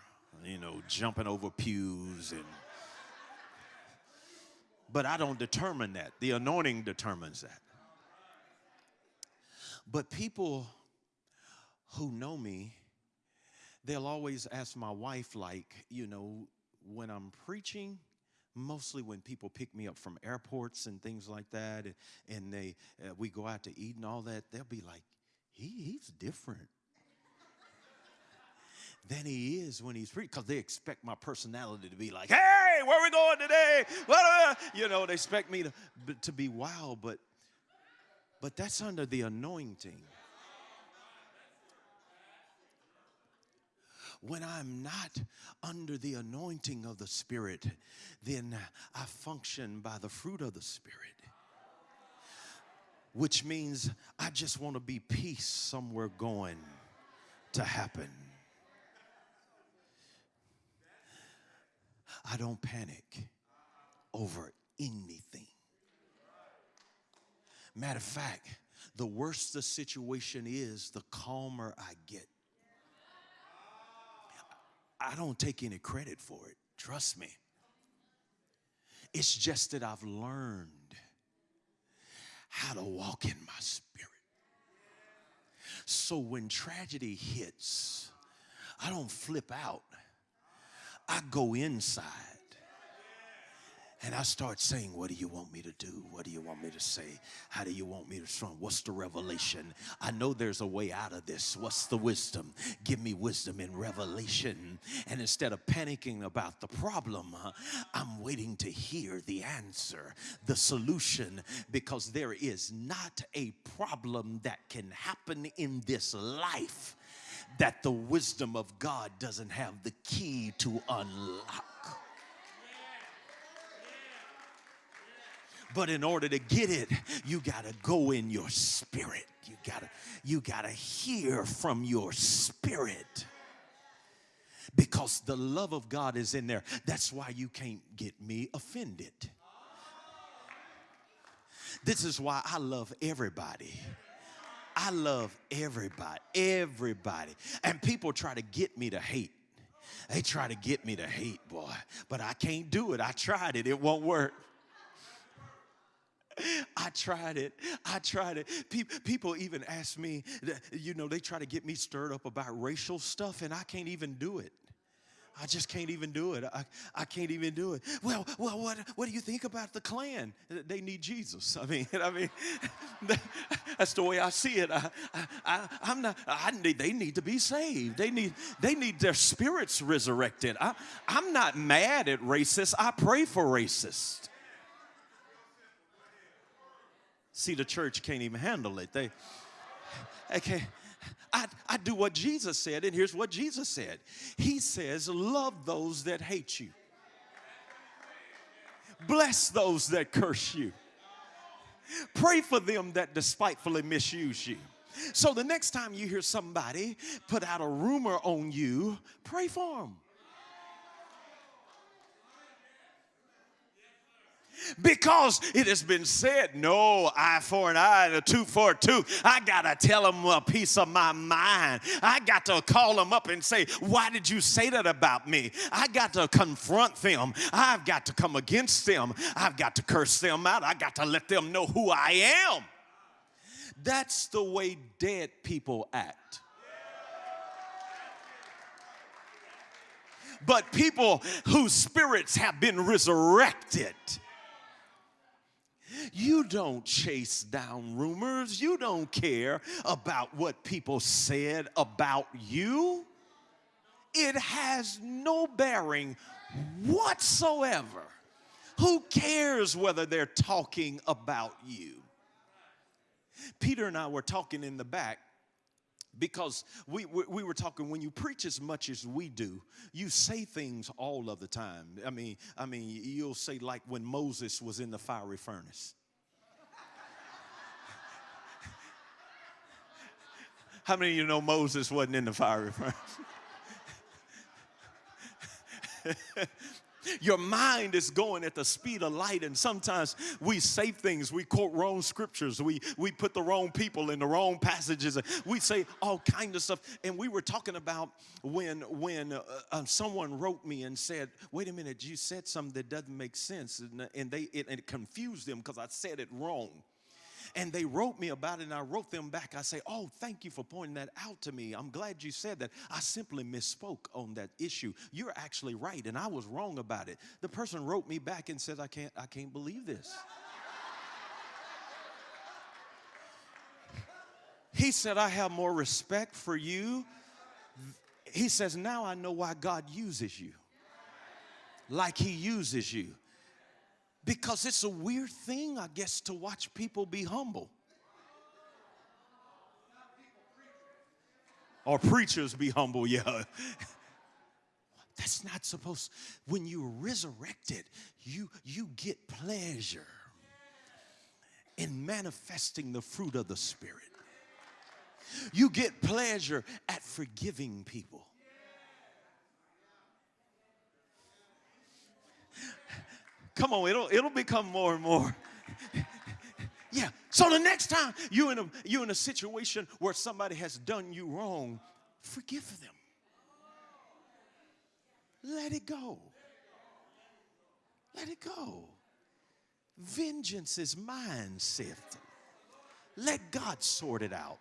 you know, jumping over pews and. But I don't determine that. The anointing determines that. But people who know me, they'll always ask my wife, like, you know, when I'm preaching, mostly when people pick me up from airports and things like that, and they uh, we go out to eat and all that, they'll be like, he, he's different. than he is when he's preaching because they expect my personality to be like, hey, where we going today? What, you know, they expect me to, to be wild, but, but that's under the anointing. When I'm not under the anointing of the Spirit, then I function by the fruit of the Spirit which means I just want to be peace somewhere going to happen. I don't panic over anything. Matter of fact, the worse the situation is, the calmer I get. I don't take any credit for it, trust me. It's just that I've learned how to walk in my spirit. So when tragedy hits, I don't flip out. I go inside and I start saying, What do you want me to do? What do you want me to say? How do you want me to respond? What's the revelation? I know there's a way out of this. What's the wisdom? Give me wisdom in revelation. And instead of panicking about the problem, I'm waiting to hear the answer, the solution, because there is not a problem that can happen in this life that the wisdom of God doesn't have the key to unlock. But in order to get it, you got to go in your spirit. You got to you got to hear from your spirit. Because the love of God is in there. That's why you can't get me offended. This is why I love everybody. I love everybody, everybody. And people try to get me to hate. They try to get me to hate, boy. But I can't do it. I tried it, it won't work. I tried it. I tried it. People even ask me, you know, they try to get me stirred up about racial stuff, and I can't even do it. I just can't even do it. I, I can't even do it. Well, well, what, what do you think about the Klan? They need Jesus. I mean, I mean, that's the way I see it. I, I, I'm not. I need. They need to be saved. They need. They need their spirits resurrected. I, I'm not mad at racists. I pray for racists. See, the church can't even handle it. They, okay. I, I do what Jesus said, and here's what Jesus said. He says, Love those that hate you, bless those that curse you, pray for them that despitefully misuse you. So the next time you hear somebody put out a rumor on you, pray for them. Because it has been said, no eye for an eye and a for a tooth. I got to tell them a piece of my mind. I got to call them up and say, why did you say that about me? I got to confront them. I've got to come against them. I've got to curse them out. I got to let them know who I am. That's the way dead people act. But people whose spirits have been resurrected you don't chase down rumors. You don't care about what people said about you. It has no bearing whatsoever. Who cares whether they're talking about you? Peter and I were talking in the back because we, we, we, were talking when you preach as much as we do you say things all of the time. I mean i mean you'll say like when moses was in the fiery furnace. How many of you know moses wasn't in the fiery furnace Your mind is going at the speed of light, and sometimes we say things, we quote wrong scriptures, we, we put the wrong people in the wrong passages, we say all kind of stuff. And we were talking about when when uh, uh, someone wrote me and said, "Wait a minute, you said something that doesn't make sense," and, and they it, and it confused them because I said it wrong and they wrote me about it and I wrote them back. I say, Oh, thank you for pointing that out to me. I'm glad you said that. I simply misspoke on that issue. You're actually right, and I was wrong about it. The person wrote me back and said, I can't, I can't believe this. he said, I have more respect for you He says, Now I know why God uses you like He uses you. Because it's a weird thing, I guess, to watch people be humble. Or preachers be humble, yeah. That's not supposed. When you're resurrected, you you get pleasure in manifesting the fruit of the Spirit. You get pleasure at forgiving people. Come on, it'll, it'll become more and more. yeah. So the next time you in a you in a situation where somebody has done you wrong, forgive them. Let it go. Let it go. Vengeance is mine, saith. Let God sort it out.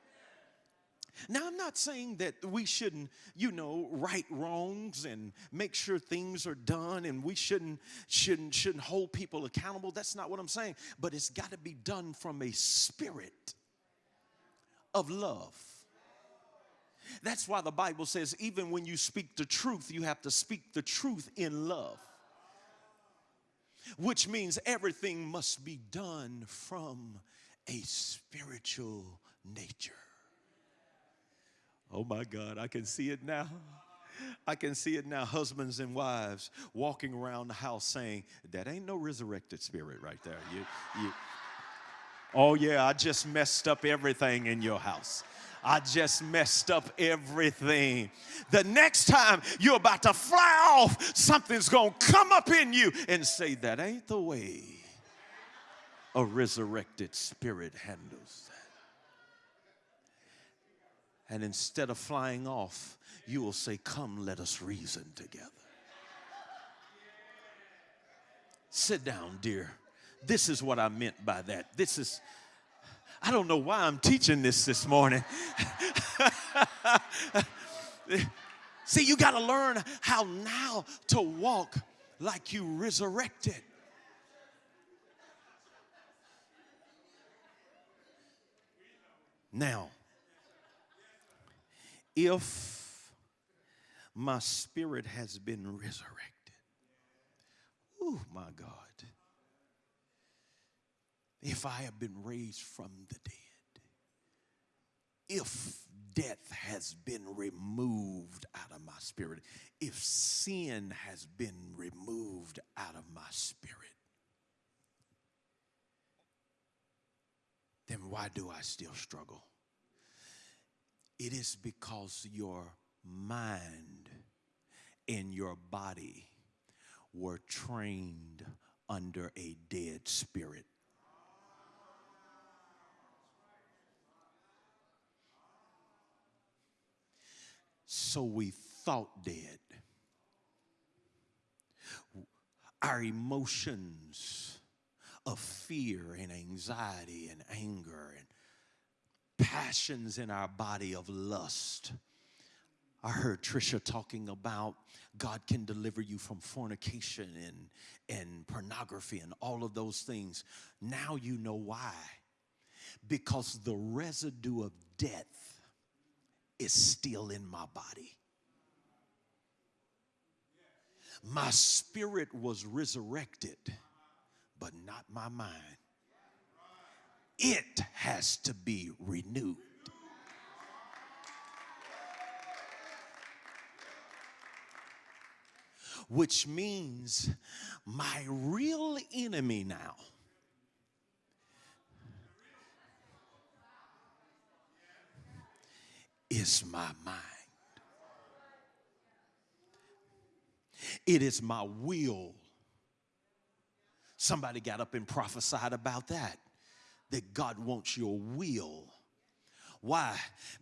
Now, I'm not saying that we shouldn't, you know, right wrongs and make sure things are done and we shouldn't, shouldn't, shouldn't hold people accountable. That's not what I'm saying. But it's got to be done from a spirit of love. That's why the Bible says, even when you speak the truth, you have to speak the truth in love. Which means everything must be done from a spiritual nature. Oh my God, I can see it now. I can see it now. Husbands and wives walking around the house saying, That ain't no resurrected spirit right there. You, you, oh, yeah, I just messed up everything in your house. I just messed up everything. The next time you're about to fly off, something's going to come up in you and say, That ain't the way a resurrected spirit handles and instead of flying off, you will say, Come, let us reason together. Sit down, dear. This is what I meant by that. This is, I don't know why I'm teaching this this morning. See, you got to learn how now to walk like you resurrected. Now, if my spirit has been resurrected, oh my God, if I have been raised from the dead, if death has been removed out of my spirit, if sin has been removed out of my spirit, then why do I still struggle? It is because your mind and your body were trained under a dead spirit. So we thought dead. Our emotions of fear and anxiety and anger and passions in our body of lust. I heard Trisha talking about God can deliver you from fornication and, and pornography and all of those things. Now you know why. Because the residue of death is still in my body. My spirit was resurrected, but not my mind it has to be renewed. Which means my real enemy now is my mind. It is my will. Somebody got up and prophesied about that that God wants your will why?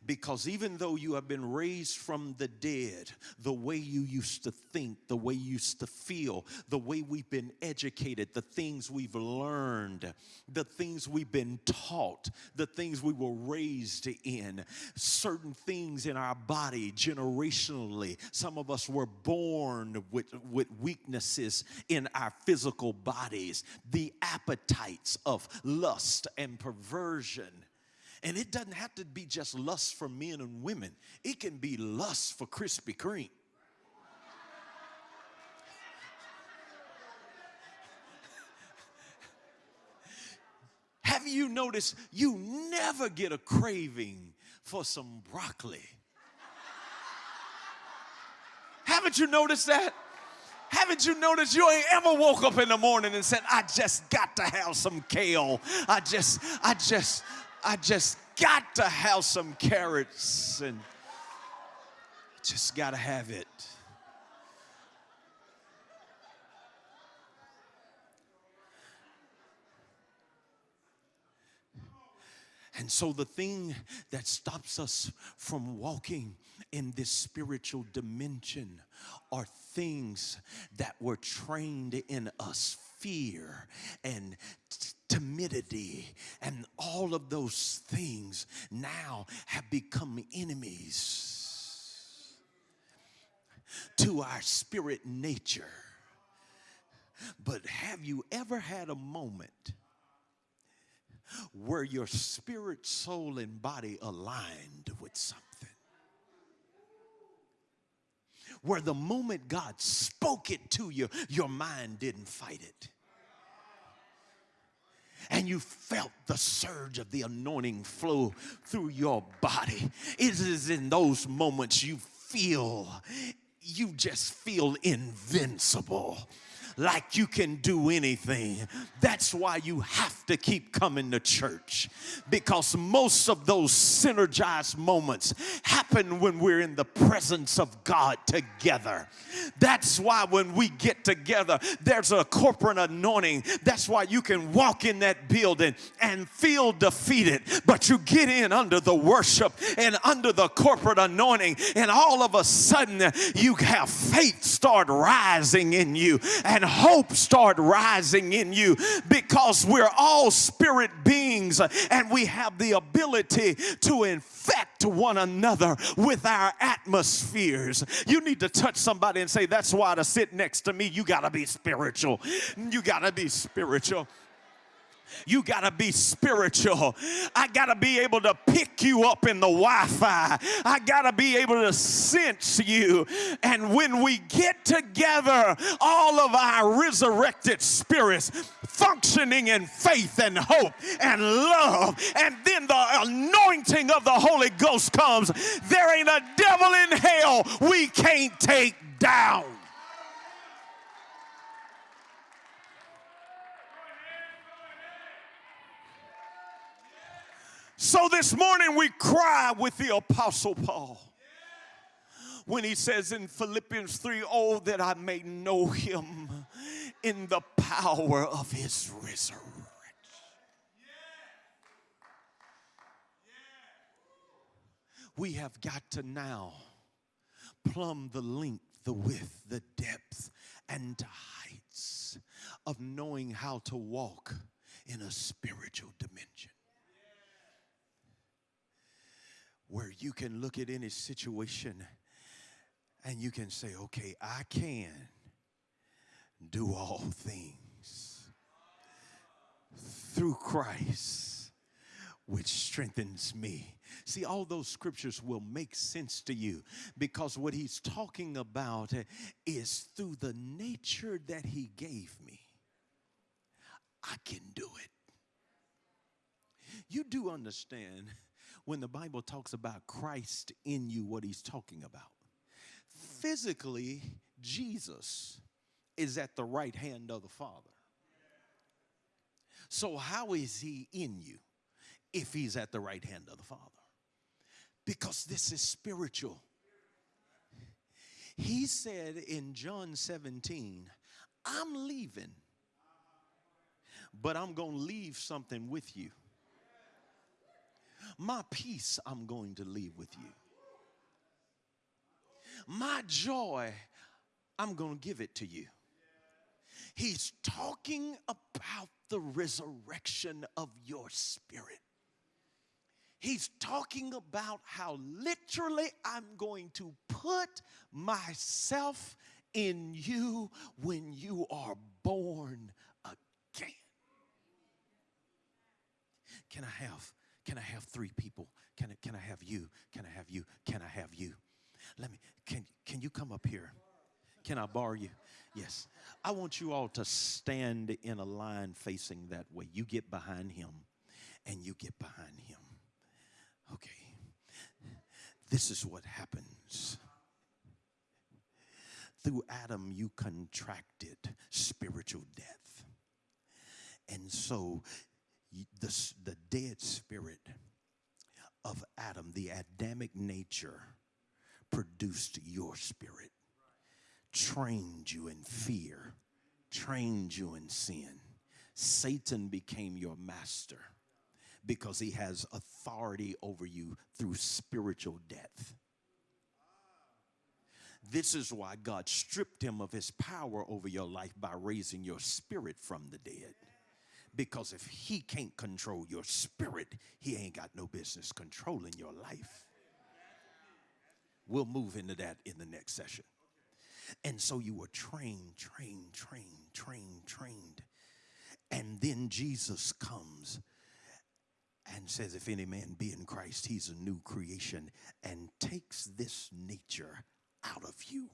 Because even though you have been raised from the dead, the way you used to think, the way you used to feel, the way we've been educated, the things we've learned, the things we've been taught, the things we were raised in, certain things in our body generationally. Some of us were born with, with weaknesses in our physical bodies, the appetites of lust and perversion And it doesn't have to be just lust for men and women, it can be lust for Krispy Kreme. Have you noticed you never get a craving for some broccoli? Haven't you noticed that? Haven't you noticed you ain't ever woke up in the morning and said, I just got to have some kale. I just, I just, I just got to have some carrots and just got to have it. And so, the thing that stops us from walking in this spiritual dimension are things that were trained in us fear and timidity and all of those things now have become enemies to our spirit nature. But have you ever had a moment? where your spirit, soul, and body aligned with something. Where the moment God spoke it to you, your mind didn't fight it. And you felt the surge of the anointing flow through your body. It is in those moments you feel, you just feel invincible like you can do anything. That's why you have to keep coming to church because most of those synergized moments happen when we're in the presence of God together. That's why when we get together, there's a corporate anointing. That's why you can walk in that building and feel defeated, but you get in under the worship and under the corporate anointing, and all of a sudden you have faith start rising in you and hope start rising in you because we're all spirit beings and we have the ability to infect one another with our atmospheres. You need to touch somebody and say, That's why to sit next to me, you got to be spiritual. You got to be spiritual. You got to be spiritual. I got to be able to pick you up in the Wi Fi. I got to be able to sense you. And when we get together, all of our resurrected spirits functioning in faith and hope and love, and then the anointing of the Holy Ghost comes, there ain't a devil in hell we can't take down. So this morning we cry with the Apostle Paul when he says in Philippians 3 Oh, that I may know him in the power of his resurrection. We have got to now plumb the length, the width, the depth, and the heights of knowing how to walk in a spiritual dimension where you can look at any situation and you can say, okay, I can do all things through Christ, which strengthens me. See, all those scriptures will make sense to you because what he's talking about is through the nature that he gave me, I can do it. You do understand when the Bible talks about Christ in you, what he's talking about. Physically, Jesus is at the right hand of the Father. So, how is he in you if he's at the right hand of the Father? Because this is spiritual. He said in John 17, I'm leaving, but I'm going to leave something with you. My peace I'm going to leave with you. My joy, I'm going to give it to you. He's talking about the resurrection of your spirit. He's talking about how literally I'm going to put myself in you when you are born again. Can I have can I have three people? Can I, can I have you? Can I have you? Can I have you? Let me, can, can you come up here? Can I borrow you? Yes. I want you all to stand in a line facing that way. You get behind him and you get behind him. Okay. This is what happens. Through Adam, you contracted spiritual death. And so the, the dead spirit of Adam, the Adamic nature, produced your spirit, trained you in fear, trained you in sin. Satan became your master because he has authority over you through spiritual death. This is why God stripped him of his power over your life by raising your spirit from the dead. Because if he can't control your spirit, he ain't got no business controlling your life. We'll move into that in the next session. And so you were trained, trained, trained, trained, trained. And then Jesus comes and says, If any man be in Christ, he's a new creation, and takes this nature out of you.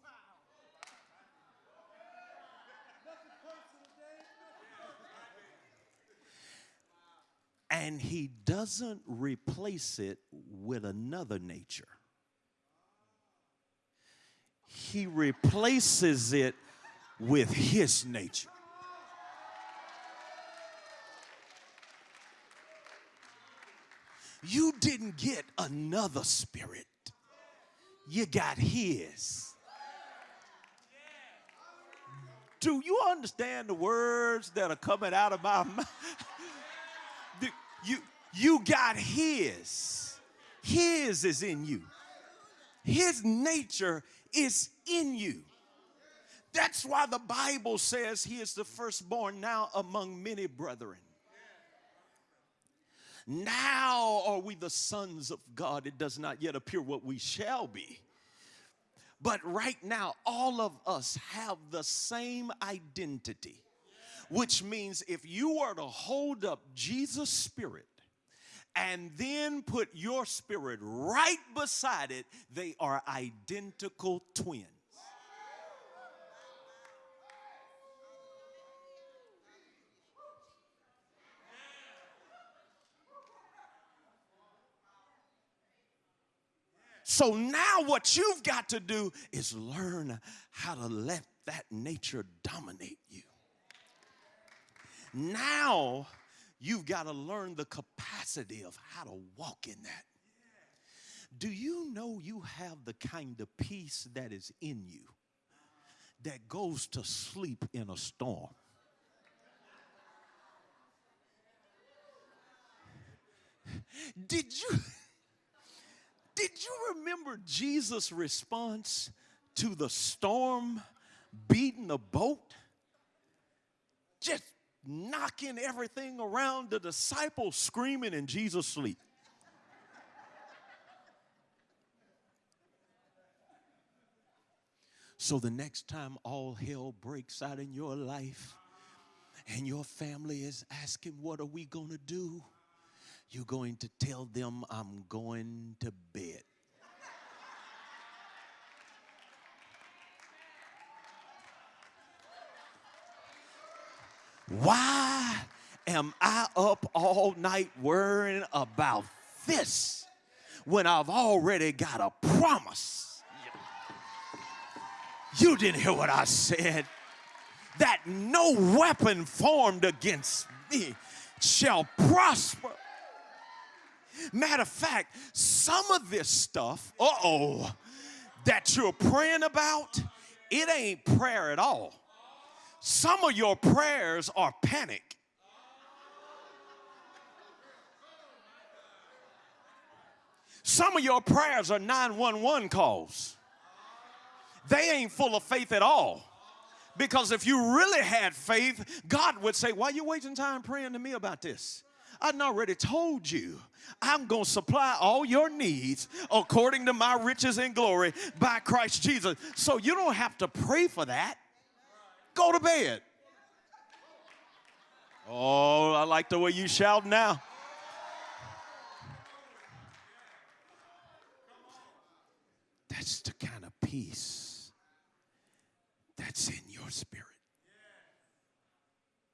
And he doesn't replace it with another nature. He replaces it with his nature. You didn't get another spirit, you got his. Do you understand the words that are coming out of my mouth? You, you got his. His is in you. His nature is in you. That's why the Bible says he is the firstborn now among many brethren. Now are we the sons of God. It does not yet appear what we shall be. But right now, all of us have the same identity, which means if you were to hold up Jesus' spirit and then put your spirit right beside it, they are identical twins. So now what you've got to do is learn how to let that nature dominate you. Now you've got to learn the capacity of how to walk in that. Do you know you have the kind of peace that is in you that goes to sleep in a storm? Did you? Did you remember Jesus' response to the storm beating the boat? Just knocking everything around, the disciples screaming, and Jesus sleep. So the next time all hell breaks out in your life and your family is asking, What are we going to do? You're going to tell them I'm going to bed. Why am I up all night worrying about this when I've already got a promise? You didn't hear what I said. That no weapon formed against me shall prosper. Matter of fact, some of this stuff, uh oh, that you're praying about, it ain't prayer at all. Some of your prayers are panic. Some of your prayers are 911 calls. They ain't full of faith at all. Because if you really had faith, God would say, Why are you wasting time praying to me about this? I've already told you I'm going to supply all your needs according to my riches and glory by Christ Jesus. So you don't have to pray for that go to bed. Oh, I like the way you shout now. That's the kind of peace that's in your spirit.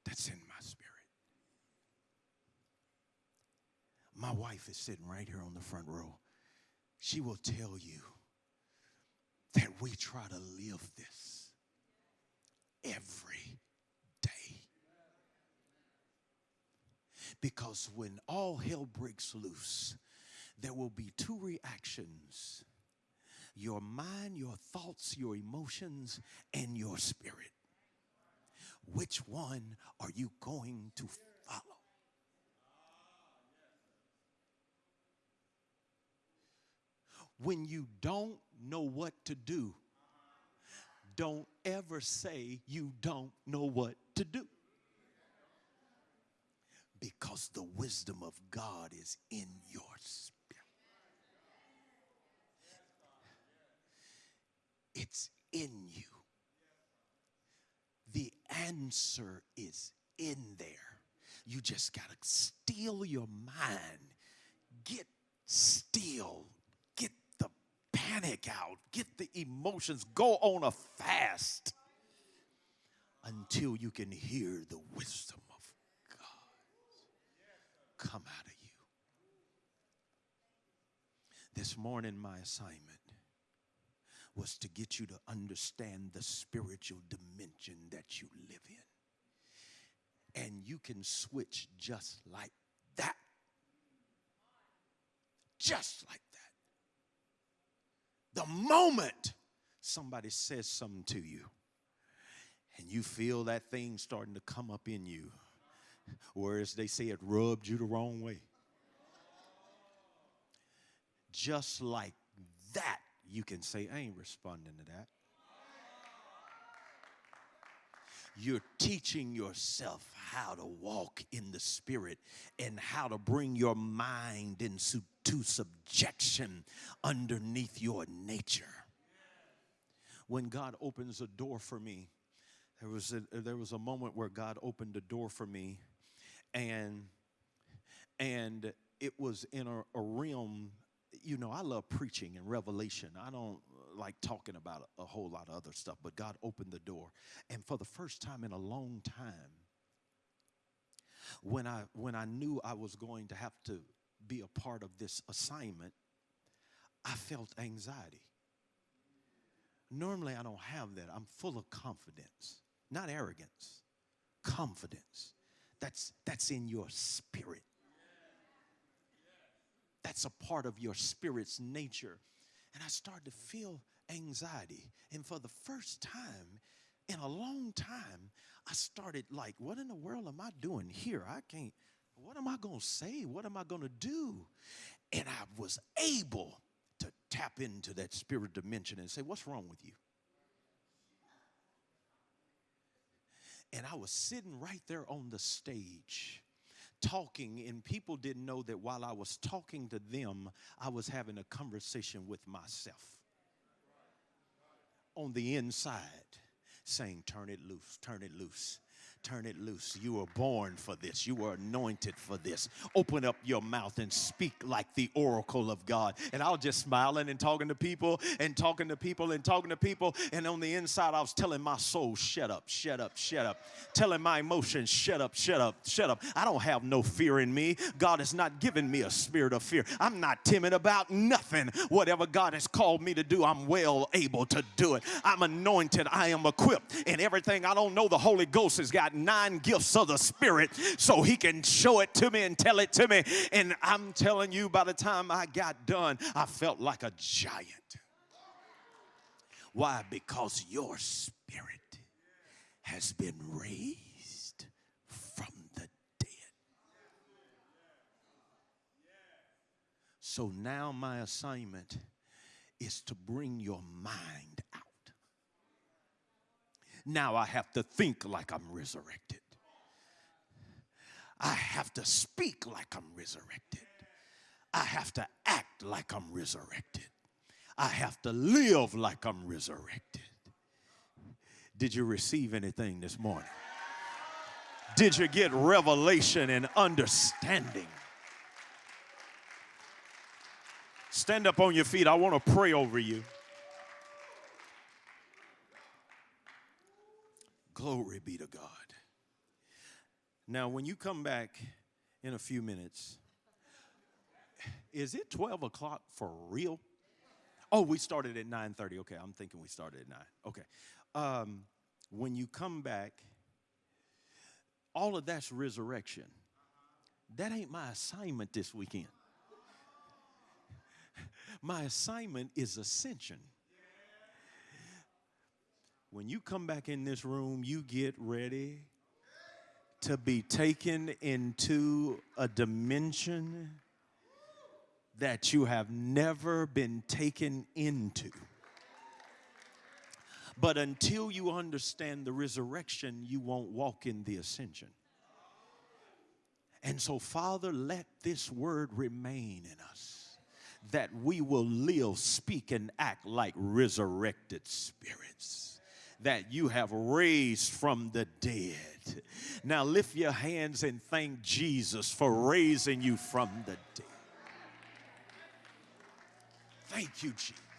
That's in my spirit. My wife is sitting right here on the front row. She will tell you that we try to live this every day. Because when all hell breaks loose, there will be two reactions your mind, your thoughts, your emotions, and your spirit. Which one are you going to follow? When you don't know what to do, don't ever say you don't know what to do. Because the wisdom of God is in your spirit. It's in you. The answer is in there. You just got to steal your mind. Get still. Get the panic out. Get the emotions. Go on a fast until you can hear the wisdom of God come out of you. This morning, my assignment was to get you to understand the spiritual dimension that you live in. And you can switch just like that. Just like. The moment somebody says something to you and you feel that thing starting to come up in you, or as they say, it rubbed you the wrong way. Just like that, you can say, I ain't responding to that. You're teaching yourself how to walk in the spirit and how to bring your mind into subjection underneath your nature. When God opens a door for me, there was a, there was a moment where God opened a door for me, and and it was in a, a realm you know, I love preaching and revelation. I don't like talking about a, a, whole lot of other stuff, but God opened the door. And for the first time in a long time, when I when I knew I was going to have to be a part of this assignment, I felt anxiety. Normally I don't have that. I'm full of confidence, not arrogance. Confidence. That's that's in your spirit. That's a part of your spirit's nature. And I started to feel anxiety. And for the first time in a long time, I started like, what in the world am I doing here? I can't, what am I going to say? What am I going to do? And I was able to tap into that spirit dimension and say, what's wrong with you? And I was sitting right there on the stage talking, and people didn't know that while I was talking to them, I was having a conversation with myself on the inside, saying, Turn it loose, turn it loose. Turn it loose. You were born for this. You were anointed for this. Open up your mouth and speak like the oracle of God. And I was just smiling and talking to people and talking to people and talking to people. And on the inside, I was telling my soul, shut up, shut up, shut up. Telling my emotions, shut up, shut up, shut up. I don't have no fear in me. God has not given me a spirit of fear. I'm not timid about nothing. Whatever God has called me to do, I'm well able to do it. I'm anointed. I am equipped. And everything I don't know, the Holy Ghost has got nine gifts of the Spirit so He can show it to me and tell it to me. And I'm telling you, by the time I got done, I felt like a giant. Why? Because your spirit has been raised from the dead. So now my assignment is to bring your mind. Now I have to think like I'm resurrected. I have to speak like I'm resurrected. I have to act like I'm resurrected. I have to live like I'm resurrected. Did you receive anything this morning? Did you get revelation and understanding? Stand up on your feet. I want to pray over you. Glory be to God. Now, when you come back in a few minutes, is it 12 o'clock for real? Oh, we started at 9:30. Okay, I'm thinking we started at 9. Okay. Um, when you come back, all of that's resurrection. That ain't my assignment this weekend. My assignment is ascension. When you come back in this room, you get ready to be taken into a dimension that you have never been taken into. But until you understand the resurrection, you won't walk in the ascension. And so, Father, let this word remain in us that we will live, speak, and act like resurrected spirits that you have raised from the dead. Now lift your hands and thank Jesus for raising you from the dead. Thank you, Jesus.